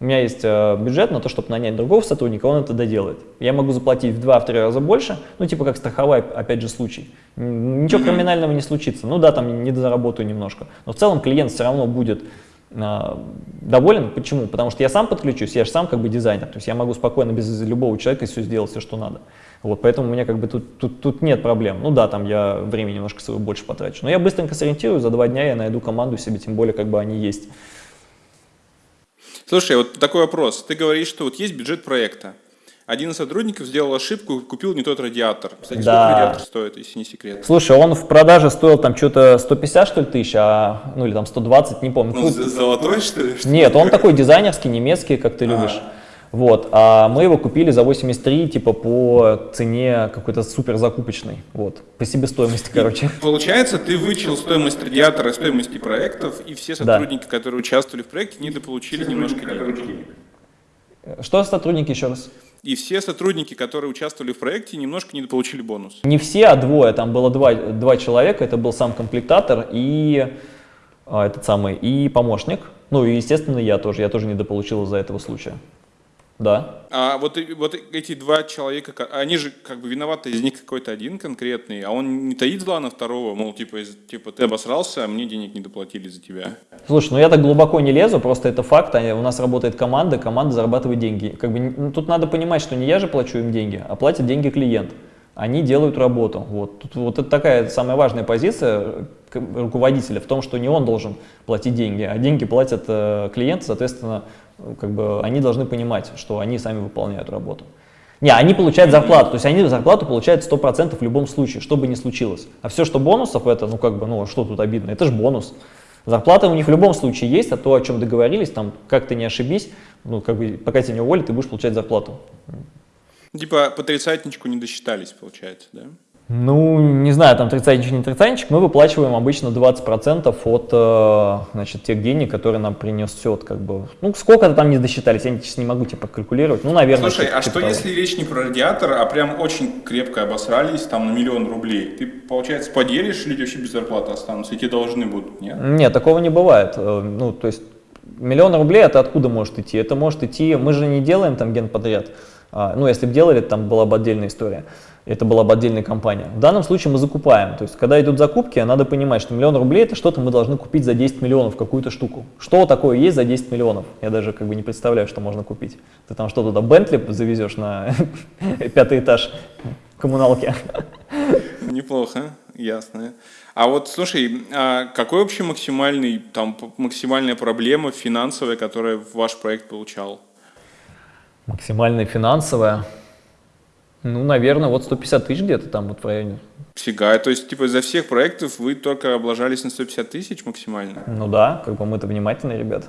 У меня есть э, бюджет на то, чтобы нанять другого сотрудника, он это доделает. Я могу заплатить в 2-3 раза больше, ну типа как страховой, опять же, случай. Ничего криминального не случится. Ну да, там не дозаработаю немножко. Но в целом клиент все равно будет э, доволен. Почему? Потому что я сам подключусь, я же сам как бы дизайнер. То есть я могу спокойно без любого человека все сделать, все, что надо. Вот, поэтому у меня как бы тут, тут, тут нет проблем. Ну да, там я времени немножко своего больше потрачу. Но я быстренько сориентирую, за два дня я найду команду себе, тем более как бы они есть. Слушай, вот такой вопрос. Ты говоришь, что вот есть бюджет проекта. Один из сотрудников сделал ошибку, купил не тот радиатор. Кстати, да. сколько радиатор стоит, если не секрет? Слушай, он в продаже стоил там что-то 150, что ли, тысяч, а, ну или там 120, не помню. Ну, золотой, что ли? Нет, он такой дизайнерский, немецкий, как ты любишь. А. Вот, а мы его купили за 83, типа по цене какой-то супер закупочной, вот, по себестоимости, короче. Получается, ты вычел стоимость радиатора, стоимости проектов, и все сотрудники, да. которые участвовали в проекте, недополучили немножко денег. Что сотрудники еще раз? И все сотрудники, которые участвовали в проекте, немножко недополучили бонус. Не все, а двое. Там было два, два человека. Это был сам комплектатор и а, этот самый и помощник. Ну и, естественно, я тоже. Я тоже недополучил из-за этого случая. Да. А вот, вот эти два человека, они же как бы виноваты, из них какой-то один конкретный, а он не таит зла на второго, мол, типа, типа ты обосрался, а мне денег не доплатили за тебя. Слушай, ну я так глубоко не лезу, просто это факт, у нас работает команда, команда зарабатывает деньги. Как бы, ну, тут надо понимать, что не я же плачу им деньги, а платит деньги клиент. они делают работу. Вот, Тут, вот это такая самая важная позиция руководителя в том, что не он должен платить деньги, а деньги платят э, клиенты, соответственно, как бы они должны понимать, что они сами выполняют работу. Не, они получают зарплату, то есть они зарплату получают 100% в любом случае, что бы ни случилось. А все, что бонусов, это, ну как бы, ну что тут обидно, это же бонус. Зарплата у них в любом случае есть, а то, о чем договорились, там, как ты не ошибись, ну как бы, пока тебя не уволят, ты будешь получать зарплату. Типа по тридцатничку не досчитались, получается, да? Ну, не знаю, там тридцатничек, не тридцатничек, мы выплачиваем обычно 20% от э, значит, тех денег, которые нам принесет, как бы, ну, сколько-то там не досчитались, я сейчас не могу тебе прокалькулировать, ну, наверное. Слушай, а что того. если речь не про радиатор, а прям очень крепко обосрались, там, на миллион рублей, ты, получается, поделишь или вообще без зарплаты останутся, и тебе должны будут, нет? Нет, такого не бывает, э, ну, то есть, миллион рублей это откуда может идти? Это может идти, мы же не делаем там генподряд, а, ну, если бы делали, там была бы отдельная история это была бы отдельная компания. В данном случае мы закупаем. То есть, когда идут закупки, надо понимать, что миллион рублей это что-то мы должны купить за 10 миллионов, какую-то штуку. Что такое есть за 10 миллионов? Я даже как бы не представляю, что можно купить. Ты там что туда Бентли завезешь на [laughs] пятый этаж коммуналки. Неплохо, ясно. А вот слушай, а какой вообще максимальный, там, максимальная проблема финансовая, которая ваш проект получал? Максимальная финансовая? Ну, наверное, вот 150 тысяч где-то там вот в районе. Фига, то есть, типа, из-за всех проектов вы только облажались на 150 тысяч максимально? Ну да, как бы мы-то внимательные ребята.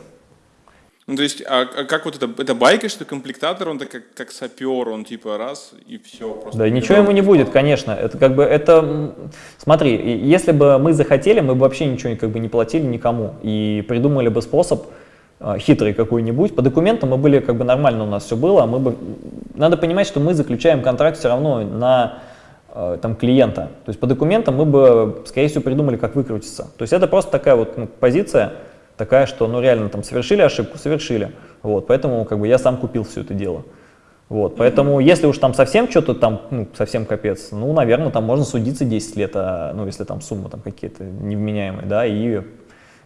Ну, то есть, а, а как вот это, это байка, что комплектатор, он как, как сапер, он типа раз и все. Просто да, ничего ему не будет, конечно. Это как бы, это, смотри, если бы мы захотели, мы бы вообще ничего как бы не платили никому и придумали бы способ, хитрый какой-нибудь. По документам мы были, как бы нормально у нас все было. Мы бы... Надо понимать, что мы заключаем контракт все равно на э, там, клиента. То есть по документам мы бы, скорее всего, придумали, как выкрутиться. То есть это просто такая вот ну, позиция, такая, что ну реально там совершили ошибку, совершили. Вот, поэтому как бы я сам купил все это дело. Вот, поэтому если уж там совсем что-то там, ну, совсем капец, ну, наверное, там можно судиться 10 лет, а, ну, если там сумма там какие-то невменяемые, да, и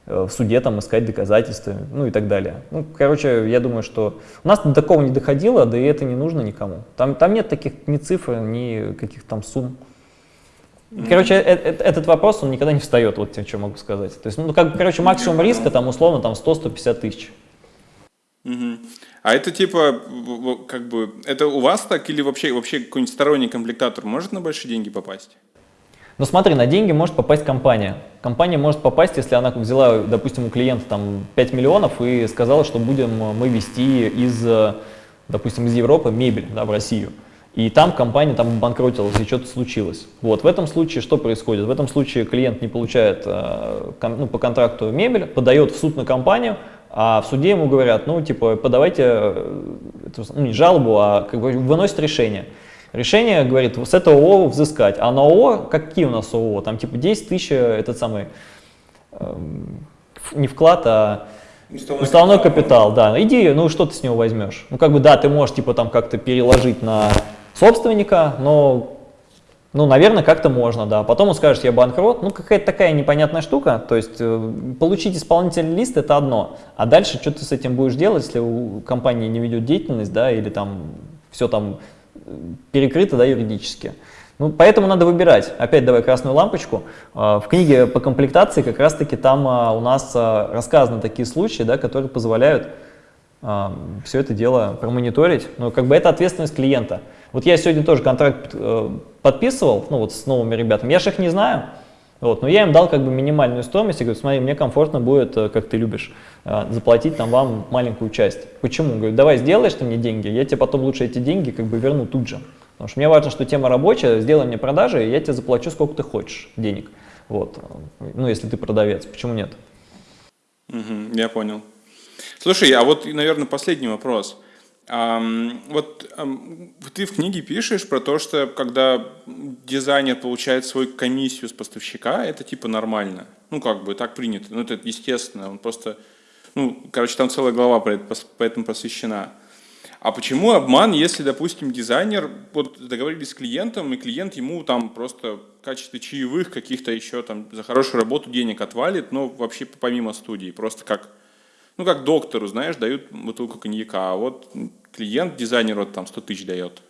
в суде там искать доказательства, ну и так далее. Ну, короче, я думаю, что у нас до такого не доходило, да и это не нужно никому. Там, там нет таких ни цифр, ни каких там сумм. Короче, э -э этот вопрос, он никогда не встает, вот что могу сказать. То есть, ну, как, короче, максимум риска там условно там 100-150 тысяч. Угу. А это типа, как бы, это у вас так или вообще, вообще какой-нибудь сторонний комплектатор может на большие деньги попасть? Но смотри, на деньги может попасть компания. Компания может попасть, если она взяла, допустим, у клиента там 5 миллионов и сказала, что будем мы вести из, допустим, из Европы мебель да, в Россию. И там компания там банкротилась, и что-то случилось. Вот, в этом случае что происходит? В этом случае клиент не получает э, ну, по контракту мебель, подает в суд на компанию, а в суде ему говорят, ну, типа, подавайте э, ну, не жалобу, а как бы выносит решение. Решение говорит, с этого ООО взыскать. А на ООО, какие у нас ООО? Там типа 10 тысяч, э, этот самый, э, не вклад, а уставной, уставной капитал. капитал. Да, иди, ну что ты с него возьмешь? Ну как бы да, ты можешь типа там как-то переложить на собственника, но ну, наверное, как-то можно, да. Потом он скажет, я банкрот. Ну, какая-то такая непонятная штука. То есть, э, получить исполнительный лист – это одно. А дальше, что ты с этим будешь делать, если у компании не ведет деятельность, да, или там все там перекрыто да, юридически. Ну, поэтому надо выбирать. Опять давай красную лампочку. А, в книге по комплектации как раз-таки там а, у нас а, рассказаны такие случаи, да, которые позволяют все это дело промониторить. Но как бы это ответственность клиента. Вот я сегодня тоже контракт э, подписывал, ну вот с новыми ребятами. Я же их не знаю, вот, но я им дал как бы минимальную стоимость и говорю, смотри, мне комфортно будет, э, как ты любишь, э, заплатить там вам маленькую часть. Почему? Говорю, давай сделаешь ты мне деньги, я тебе потом лучше эти деньги как бы верну тут же. Потому что мне важно, что тема рабочая, сделай мне продажи, и я тебе заплачу сколько ты хочешь денег. Вот. Ну, если ты продавец, почему нет? Угу, я понял. Слушай, а вот, наверное, последний вопрос. Вот ты в книге пишешь про то, что когда дизайнер получает свою комиссию с поставщика, это типа нормально. Ну, как бы так принято. Ну, это естественно. Он просто, ну, короче, там целая глава про это, поэтому посвящена. А почему обман, если, допустим, дизайнер, вот договорились с клиентом, и клиент ему там просто в качестве чаевых каких-то еще там за хорошую работу денег отвалит, но вообще помимо студии, просто как ну, как доктору, знаешь, дают бутылку коньяка, а вот клиент дизайнеру там 100 тысяч дает.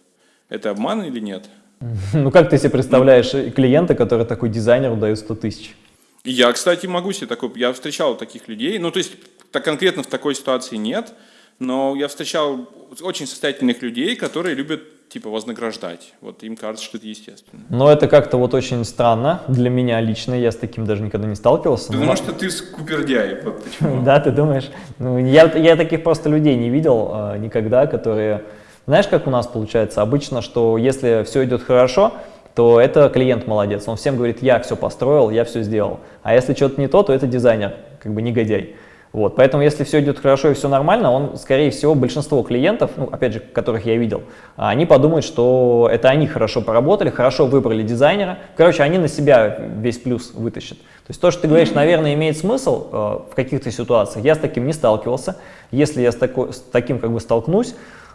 Это обман или нет? [laughs] Ну как ты себе представляешь клиента, который такой дизайнеру дает 100 тысяч? Я, кстати, могу себе такой, я встречал таких людей, ну то есть так конкретно в такой ситуации нет, но я встречал очень состоятельных людей, которые любят типа вознаграждать. Вот им кажется, что это естественно. Но это как-то вот очень странно для меня лично, я с таким даже никогда не сталкивался. Потому но... что ты скупердяй, вот почему. [laughs] Да, ты думаешь? Ну, я, я таких просто людей не видел а, никогда, которые... Знаешь, как у нас получается? Обычно, что если все идет хорошо, то это клиент молодец. Он всем говорит, я все построил, я все сделал. А если что-то не то, то это дизайнер, как бы негодяй. Вот, поэтому если все идет хорошо и все нормально, он, скорее всего, большинство клиентов, ну, опять же, которых я видел, они подумают, что это они хорошо поработали, хорошо выбрали дизайнера. Короче, они на себя весь плюс вытащат. То есть то, что ты говоришь, наверное, имеет смысл э, в каких-то ситуациях. Я с таким не сталкивался. Если я с, тако, с таким как бы столкнусь,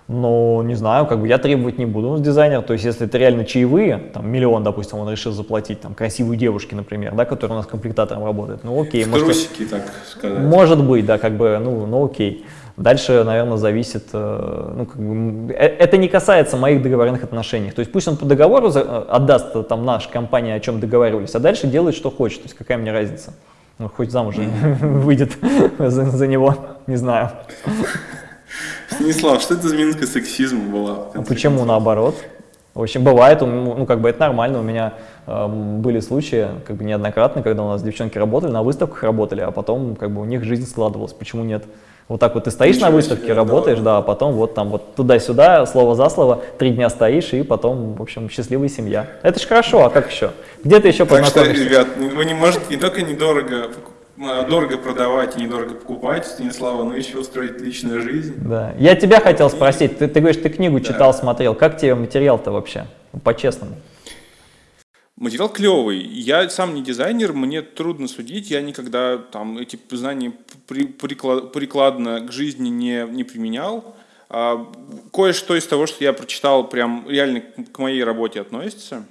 но не знаю, как бы я требовать не буду с дизайнера, то есть если это реально чаевые, там миллион, допустим, он решил заплатить, там, красивой девушке, например, да, которая у нас комплектатором работает, ну окей. В трусики, так сказать. Может быть, да, как бы, ну, ну окей. Дальше, наверное, зависит, э, ну, как бы, э, это не касается моих договорных отношений. То есть пусть он по договору э, отдаст там наша компания, о чем договаривались, а дальше делает, что хочет. То есть какая мне разница? Ну, хоть замуж [laughs] выйдет [laughs] за, за него, не знаю. Станислав, что это за минутка сексизма была? А почему наоборот? В общем, бывает, ну, как бы это нормально, у меня э, были случаи, как бы неоднократно, когда у нас девчонки работали, на выставках работали, а потом, как бы, у них жизнь складывалась, почему нет? Вот так вот ты стоишь Ничего на выставке, себе, работаешь, да, а потом вот там вот туда-сюда, слово за слово, три дня стоишь, и потом, в общем, счастливая семья. Это ж хорошо, а как еще? Где ты еще так познакомишься? Так что, ребят, вы не можете не только недорого дорого продавать и недорого покупать Станислава, но еще устроить личную жизнь. Да. Я тебя хотел спросить, ты, ты говоришь, ты книгу да. читал, смотрел, как тебе материал-то вообще, по-честному? Материал клевый. Я сам не дизайнер, мне трудно судить, я никогда там эти знания при, приклад, прикладно к жизни не, не применял. А, кое-что из того, что я прочитал, прям реально к моей работе относится.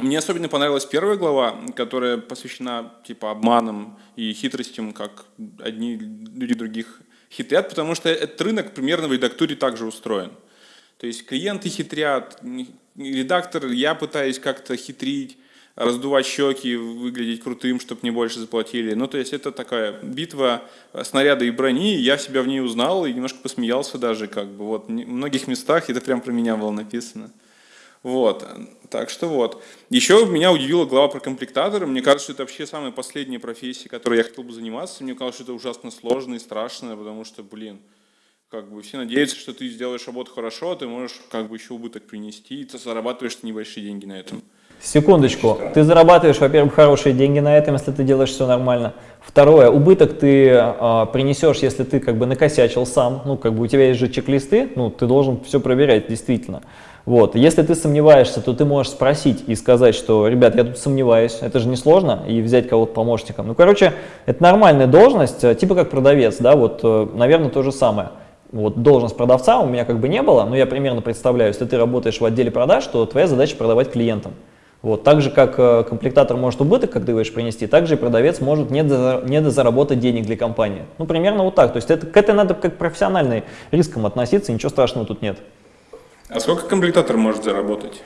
Мне особенно понравилась первая глава, которая посвящена типа обманам и хитростям, как одни люди других хитрят, потому что этот рынок примерно в редактуре также устроен. То есть клиенты хитрят, редактор, я пытаюсь как-то хитрить, раздувать щеки, выглядеть крутым, чтобы мне больше заплатили. Ну, то есть это такая битва снаряда и брони, я себя в ней узнал и немножко посмеялся даже, как бы, вот, в многих местах это прям про меня было написано. Вот, так что вот. Еще меня удивила глава про комплектаторы. Мне кажется, что это вообще самая последняя профессия, которой я хотел бы заниматься. Мне кажется, что это ужасно сложно и страшно, потому что, блин, как бы все надеются, что ты сделаешь работу хорошо, а ты можешь как бы еще убыток принести, и ты зарабатываешь небольшие деньги на этом. Секундочку, ты зарабатываешь, во-первых, хорошие деньги на этом, если ты делаешь все нормально. Второе, убыток ты э, принесешь, если ты как бы накосячил сам, ну как бы у тебя есть же чек-листы, ну ты должен все проверять действительно. Вот. Если ты сомневаешься, то ты можешь спросить и сказать, что, ребят, я тут сомневаюсь, это же несложно, и взять кого-то помощником. Ну, короче, это нормальная должность, э, типа как продавец, да, вот, э, наверное, то же самое. Вот должность продавца у меня как бы не было, но я примерно представляю, если ты работаешь в отделе продаж, то твоя задача продавать клиентам. Вот, так же, как э, комплектатор может убыток, как ты говоришь, принести, так же и продавец может не недозаработать денег для компании. Ну, примерно вот так. То есть это, к этой надо как профессиональный риском относиться, ничего страшного тут нет. А сколько комплектатор может заработать?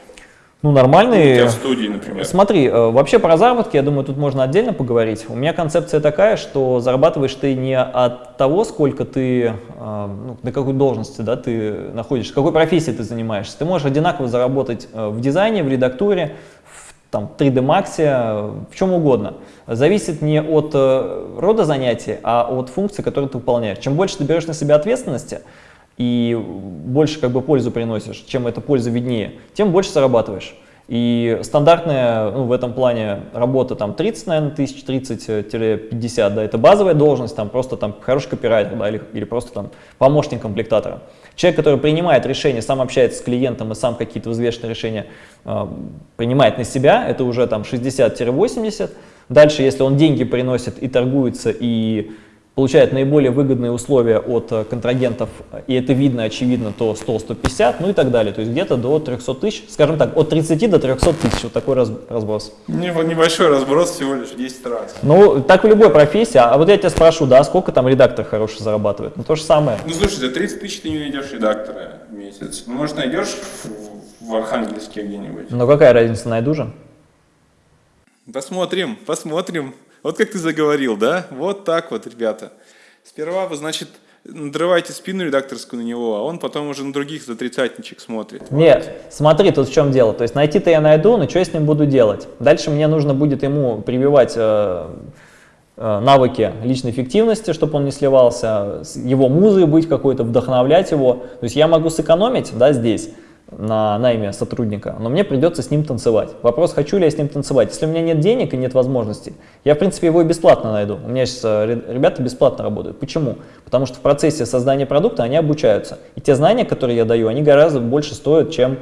Ну, нормальный. в студии, например. Смотри, э, вообще про заработки, я думаю, тут можно отдельно поговорить. У меня концепция такая, что зарабатываешь ты не от того, сколько ты, э, ну, на какой должности да, ты находишься, какой профессии ты занимаешься. Ты можешь одинаково заработать э, в дизайне, в редактуре, в там, 3D Max, в чем угодно. Зависит не от рода занятий, а от функции, которые ты выполняешь. Чем больше ты берешь на себя ответственности, и больше как бы пользу приносишь, чем эта польза виднее, тем больше зарабатываешь. И стандартная ну, в этом плане работа там 30, наверное, тысяч, 30-50, да, это базовая должность, там просто там хороший копирайтер, да, или, или просто там помощник комплектатора. Человек, который принимает решения, сам общается с клиентом и сам какие-то взвешенные решения э, принимает на себя, это уже там 60-80. Дальше, если он деньги приносит и торгуется, и получает наиболее выгодные условия от э, контрагентов, и это видно, очевидно, то 100-150, ну и так далее. То есть где-то до 300 тысяч, скажем так, от 30 до 300 тысяч, вот такой раз, разброс. Небольшой разброс всего лишь 10 раз. Ну, так в любой профессии. А вот я тебя спрошу, да, сколько там редактор хороший зарабатывает? Ну, то же самое. Ну, слушай, за 30 тысяч ты не найдешь редактора в месяц. Ну, может, найдешь в Архангельске где-нибудь. Но какая разница, найду же? Посмотрим, посмотрим. Вот как ты заговорил, да? Вот так вот, ребята. Сперва вы, значит, надрываете спину редакторскую на него, а он потом уже на других за тридцатничек смотрит. Нет, смотри, тут в чем дело. То есть найти-то я найду, но что я с ним буду делать? Дальше мне нужно будет ему прививать э, э, навыки личной эффективности, чтобы он не сливался, его музой быть какой-то, вдохновлять его. То есть я могу сэкономить да, здесь, на найме сотрудника, но мне придется с ним танцевать. Вопрос, хочу ли я с ним танцевать. Если у меня нет денег и нет возможностей, я, в принципе, его и бесплатно найду. У меня сейчас э, ребята бесплатно работают. Почему? Потому что в процессе создания продукта они обучаются. И те знания, которые я даю, они гораздо больше стоят, чем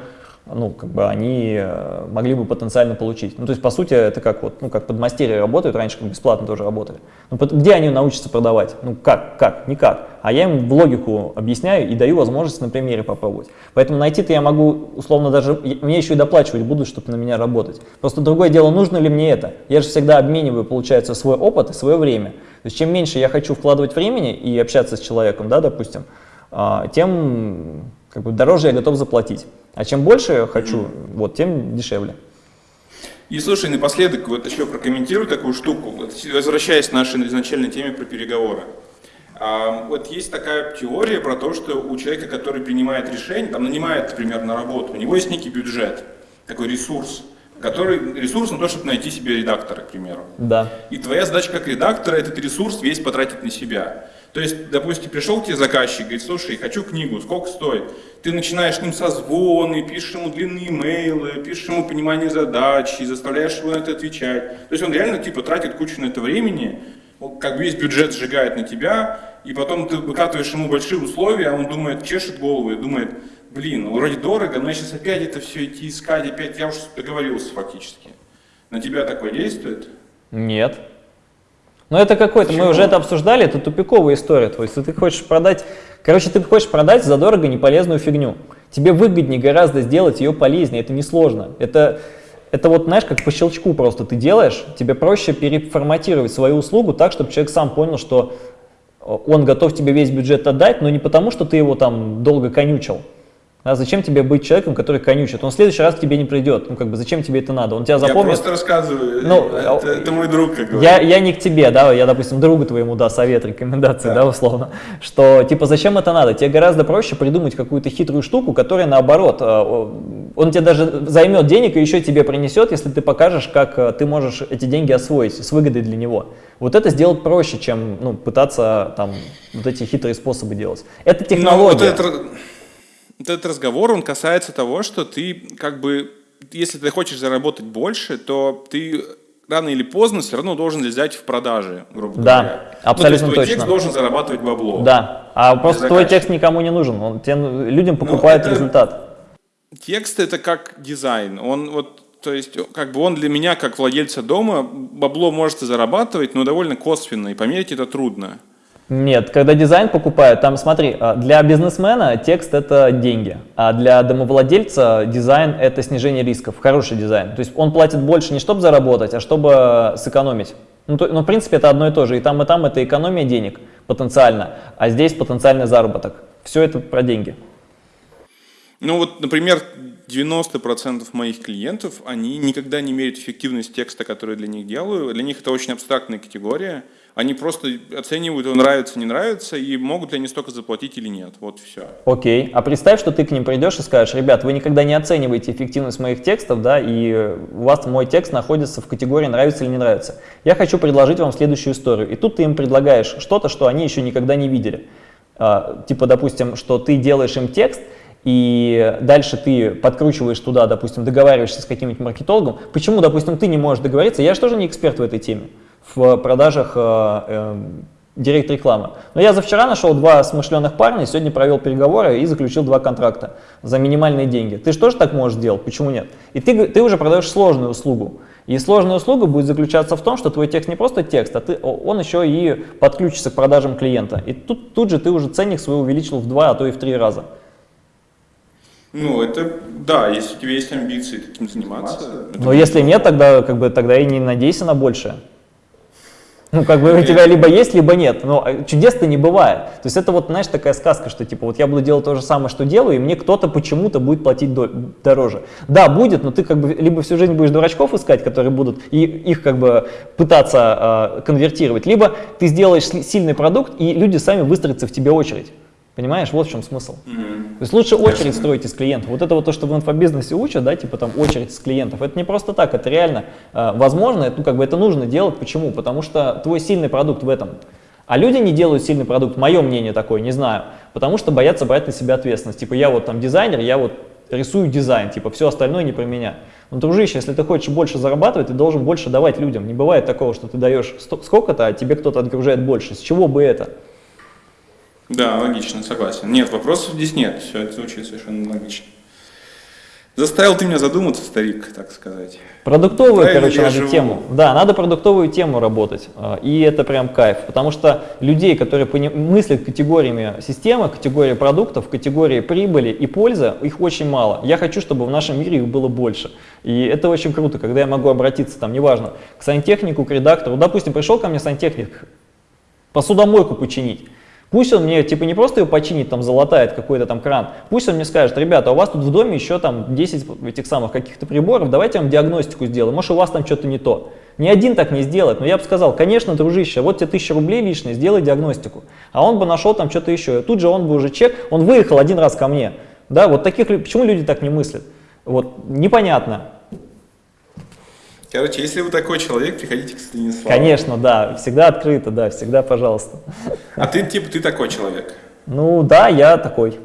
ну, как бы они э, могли бы потенциально получить. Ну, то есть, по сути, это как вот, ну, как подмастерья работают, раньше как бесплатно тоже работали. Ну, где они научатся продавать? Ну, как, как, никак. А я им в логику объясняю и даю возможность на примере попробовать. Поэтому найти-то я могу, условно, даже, мне еще и доплачивать будут, чтобы на меня работать. Просто другое дело, нужно ли мне это? Я же всегда обмениваю, получается, свой опыт и свое время. То есть, чем меньше я хочу вкладывать времени и общаться с человеком, да, допустим, а, тем как бы дороже я готов заплатить. А чем больше я хочу, mm-hmm. вот, тем дешевле. И слушай, напоследок вот еще прокомментирую такую штуку, вот, возвращаясь к нашей изначальной теме про переговоры. А, вот есть такая теория про то, что у человека, который принимает решение, там нанимает, например, на работу, у него есть некий бюджет, такой ресурс, который ресурс на то, чтобы найти себе редактора, к примеру. Да. И твоя задача как редактора этот ресурс весь потратить на себя. То есть, допустим, пришел к тебе заказчик, говорит, слушай, хочу книгу, сколько стоит? Ты начинаешь с ним созвоны, пишешь ему длинные имейлы, пишешь ему понимание задач, и заставляешь его на это отвечать. То есть он реально типа тратит кучу на это времени, как бы весь бюджет сжигает на тебя, и потом ты выкатываешь ему большие условия, а он думает, чешет голову и думает, блин, ну вроде дорого, но я сейчас опять это все идти искать, опять я уже договорился фактически. На тебя такое действует? Нет. Но это какой-то, мы уже это обсуждали, это тупиковая история. То есть ты хочешь продать, короче, ты хочешь продать задорого неполезную фигню. Тебе выгоднее гораздо сделать ее полезнее, это несложно. Это, это вот, знаешь, как по щелчку просто ты делаешь, тебе проще переформатировать свою услугу так, чтобы человек сам понял, что он готов тебе весь бюджет отдать, но не потому, что ты его там долго конючил, а зачем тебе быть человеком, который конючит? Он в следующий раз к тебе не придет. Ну, как бы, зачем тебе это надо? Он тебя запомнит. Я просто рассказываю. Ну, это, это мой друг, как говорится. Я, я не к тебе, да, я, допустим, другу твоему, да, совет, рекомендации, да. да, условно. Что, типа, зачем это надо? Тебе гораздо проще придумать какую-то хитрую штуку, которая, наоборот, э, он тебе даже займет денег и еще тебе принесет, если ты покажешь, как э, ты можешь эти деньги освоить с выгодой для него. Вот это сделать проще, чем, ну, пытаться, там, вот эти хитрые способы делать. Это ну, технология. Ну, вот это этот разговор, он касается того, что ты как бы, если ты хочешь заработать больше, то ты рано или поздно все равно должен взять в продаже, грубо да, говоря. Да, абсолютно ну, то есть твой точно. текст должен зарабатывать бабло. Да, а просто твой текст никому не нужен, он тем, людям ну, покупает ну, это, результат. Текст это как дизайн, он вот то есть, как бы он для меня, как владельца дома, бабло может и зарабатывать, но довольно косвенно, и померить это трудно. Нет, когда дизайн покупают, там смотри, а, для бизнесмена текст это деньги, а для домовладельца дизайн это снижение рисков, хороший дизайн. То есть он платит больше не чтобы заработать, а чтобы сэкономить. Ну, то, ну, в принципе, это одно и то же. И там, и там это экономия денег потенциально, а здесь потенциальный заработок. Все это про деньги. Ну вот, например, 90% моих клиентов, они никогда не меряют эффективность текста, который для них делаю. Для них это очень абстрактная категория. Они просто оценивают, нравится, не нравится, и могут ли они столько заплатить или нет. Вот все. Окей. А представь, что ты к ним придешь и скажешь, ребят, вы никогда не оцениваете эффективность моих текстов, да, и у вас мой текст находится в категории нравится или не нравится. Я хочу предложить вам следующую историю. И тут ты им предлагаешь что-то, что они еще никогда не видели. А, типа, допустим, что ты делаешь им текст, и дальше ты подкручиваешь туда, допустим, договариваешься с каким-нибудь маркетологом. Почему, допустим, ты не можешь договориться? Я же тоже не эксперт в этой теме в продажах э, э, директ рекламы. Но я за вчера нашел два смышленых парня, сегодня провел переговоры и заключил два контракта за минимальные деньги. Ты же тоже так можешь сделать, почему нет? И ты, ты уже продаешь сложную услугу. И сложная услуга будет заключаться в том, что твой текст не просто текст, а ты, он еще и подключится к продажам клиента. И тут, тут же ты уже ценник свой увеличил в два, а то и в три раза. Ну, это, да, если у тебя есть амбиции таким заниматься. Но если нет, тогда, как бы, тогда и не надейся на большее. Ну, как бы у тебя либо есть, либо нет, но а, чудес-то не бывает. То есть это вот, знаешь, такая сказка, что типа вот я буду делать то же самое, что делаю, и мне кто-то почему-то будет платить дороже. Да, будет, но ты как бы либо всю жизнь будешь дурачков искать, которые будут и их как бы пытаться э, конвертировать, либо ты сделаешь сильный продукт, и люди сами выстроятся в тебе очередь. Понимаешь, вот в чем смысл. Mm-hmm. То есть лучше очередь строить из клиентов. Вот это вот то, что в инфобизнесе учат, да, типа там очередь из клиентов, это не просто так, это реально э, возможно, это, ну как бы это нужно делать. Почему? Потому что твой сильный продукт в этом. А люди не делают сильный продукт, мое мнение такое, не знаю, потому что боятся брать на себя ответственность. Типа я вот там дизайнер, я вот рисую дизайн, типа все остальное не про меня. Но, дружище, если ты хочешь больше зарабатывать, ты должен больше давать людям. Не бывает такого, что ты даешь сколько-то, а тебе кто-то отгружает больше. С чего бы это? Да, логично, согласен. Нет, вопросов здесь нет, все это звучит совершенно логично. Заставил ты меня задуматься, старик, так сказать. Продуктовую, Правильно короче, надо живу. тему. Да, надо продуктовую тему работать. А, и это прям кайф. Потому что людей, которые мыслят категориями системы, категории продуктов, категории прибыли и пользы, их очень мало. Я хочу, чтобы в нашем мире их было больше. И это очень круто, когда я могу обратиться, там, неважно, к сантехнику, к редактору. Допустим, пришел ко мне сантехник посудомойку починить. Пусть он мне, типа, не просто ее починит, там, залатает какой-то там кран, пусть он мне скажет, ребята, у вас тут в доме еще там 10 этих самых каких-то приборов, давайте я вам диагностику сделаем, может, у вас там что-то не то. Ни один так не сделает, но я бы сказал, конечно, дружище, вот тебе 1000 рублей лишние, сделай диагностику. А он бы нашел там что-то еще, тут же он бы уже чек, он выехал один раз ко мне. Да, вот таких, почему люди так не мыслят? Вот, непонятно. Короче, если вы такой человек, приходите к Станиславу. Конечно, да, всегда открыто, да, всегда пожалуйста. А ты, типа, ты такой человек? Ну, да, я такой.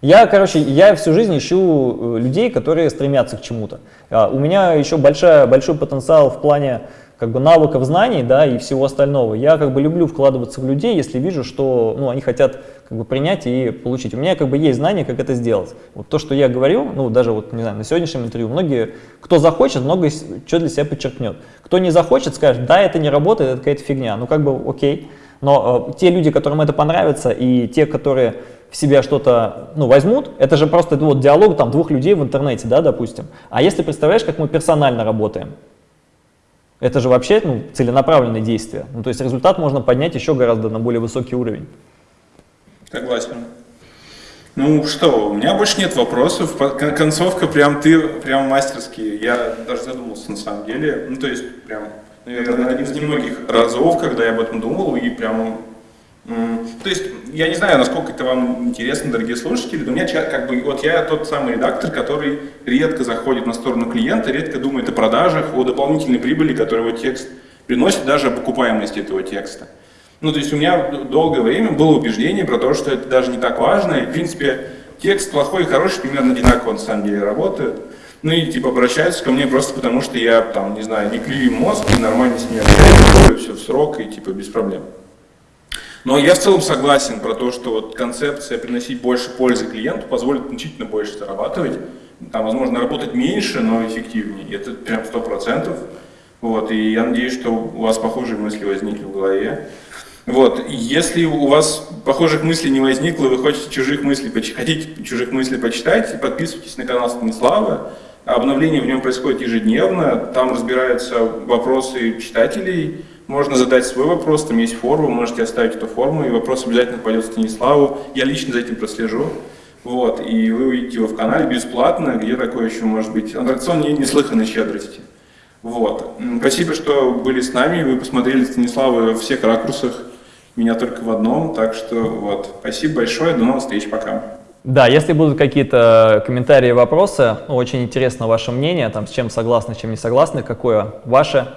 Я, короче, я всю жизнь ищу э, людей, которые стремятся к чему-то. А у меня еще большая, большой потенциал в плане как бы навыков знаний, да, и всего остального. Я как бы люблю вкладываться в людей, если вижу, что, ну, они хотят как бы принять и получить. У меня как бы есть знания, как это сделать. Вот то, что я говорю, ну, даже вот, не знаю, на сегодняшнем интервью, многие, кто захочет, много что для себя подчеркнет. Кто не захочет, скажет, да, это не работает, это какая-то фигня. Ну, как бы, окей. Но э, те люди, которым это понравится, и те, которые в себя что-то ну, возьмут, это же просто вот диалог там, двух людей в интернете, да, допустим. А если представляешь, как мы персонально работаем, это же вообще ну, целенаправленные действия. Ну, то есть результат можно поднять еще гораздо на более высокий уровень. Согласен. Ну что, у меня больше нет вопросов. Концовка прям ты, прям мастерский. Я даже задумался на самом деле. Ну то есть прям, наверное, один из немногих разов, когда я об этом думал и прям то есть, я не знаю, насколько это вам интересно, дорогие слушатели, но у меня как бы, вот я тот самый редактор, который редко заходит на сторону клиента, редко думает о продажах, о дополнительной прибыли, которую его текст приносит, даже о покупаемости этого текста. Ну, то есть у меня долгое время было убеждение про то, что это даже не так важно, и, в принципе, текст плохой и хороший примерно одинаково на самом деле работают. Ну и типа обращаются ко мне просто потому, что я там, не знаю, не клею мозг и нормально с ними общаюсь, все в срок и типа без проблем. Но я в целом согласен про то, что вот концепция приносить больше пользы клиенту позволит значительно больше зарабатывать. Там, возможно, работать меньше, но эффективнее. Это прям сто процентов. Вот, и я надеюсь, что у вас похожие мысли возникли в голове. Вот, если у вас похожих мыслей не возникло, вы хотите чужих мыслей, хотите чужих мыслей почитать, подписывайтесь на канал Станислава. Обновление в нем происходит ежедневно, там разбираются вопросы читателей, можно задать свой вопрос, там есть форма, можете оставить эту форму, и вопрос обязательно пойдет Станиславу. Я лично за этим прослежу. Вот, и вы увидите его в канале бесплатно, где такое еще может быть. Аттракцион не, неслыханной щедрости. Вот. Спасибо, что были с нами, вы посмотрели Станислава во всех ракурсах, меня только в одном, так что вот. Спасибо большое, до новых встреч, пока. Да, если будут какие-то комментарии, вопросы, ну, очень интересно ваше мнение, там, с чем согласны, с чем не согласны, какое ваше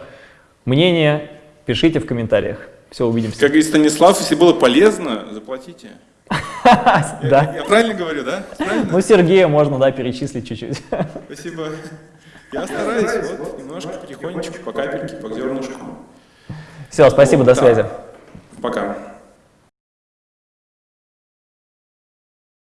мнение, Пишите в комментариях. Все, увидимся. Как говорит Станислав, если было полезно, заплатите. [laughs] Да. Я правильно говорю, да? Ну, Сергея можно, да, перечислить чуть-чуть. Спасибо. Я стараюсь, вот, немножко, потихонечку, по капельке, по зернышку. Все, спасибо, до связи. Пока.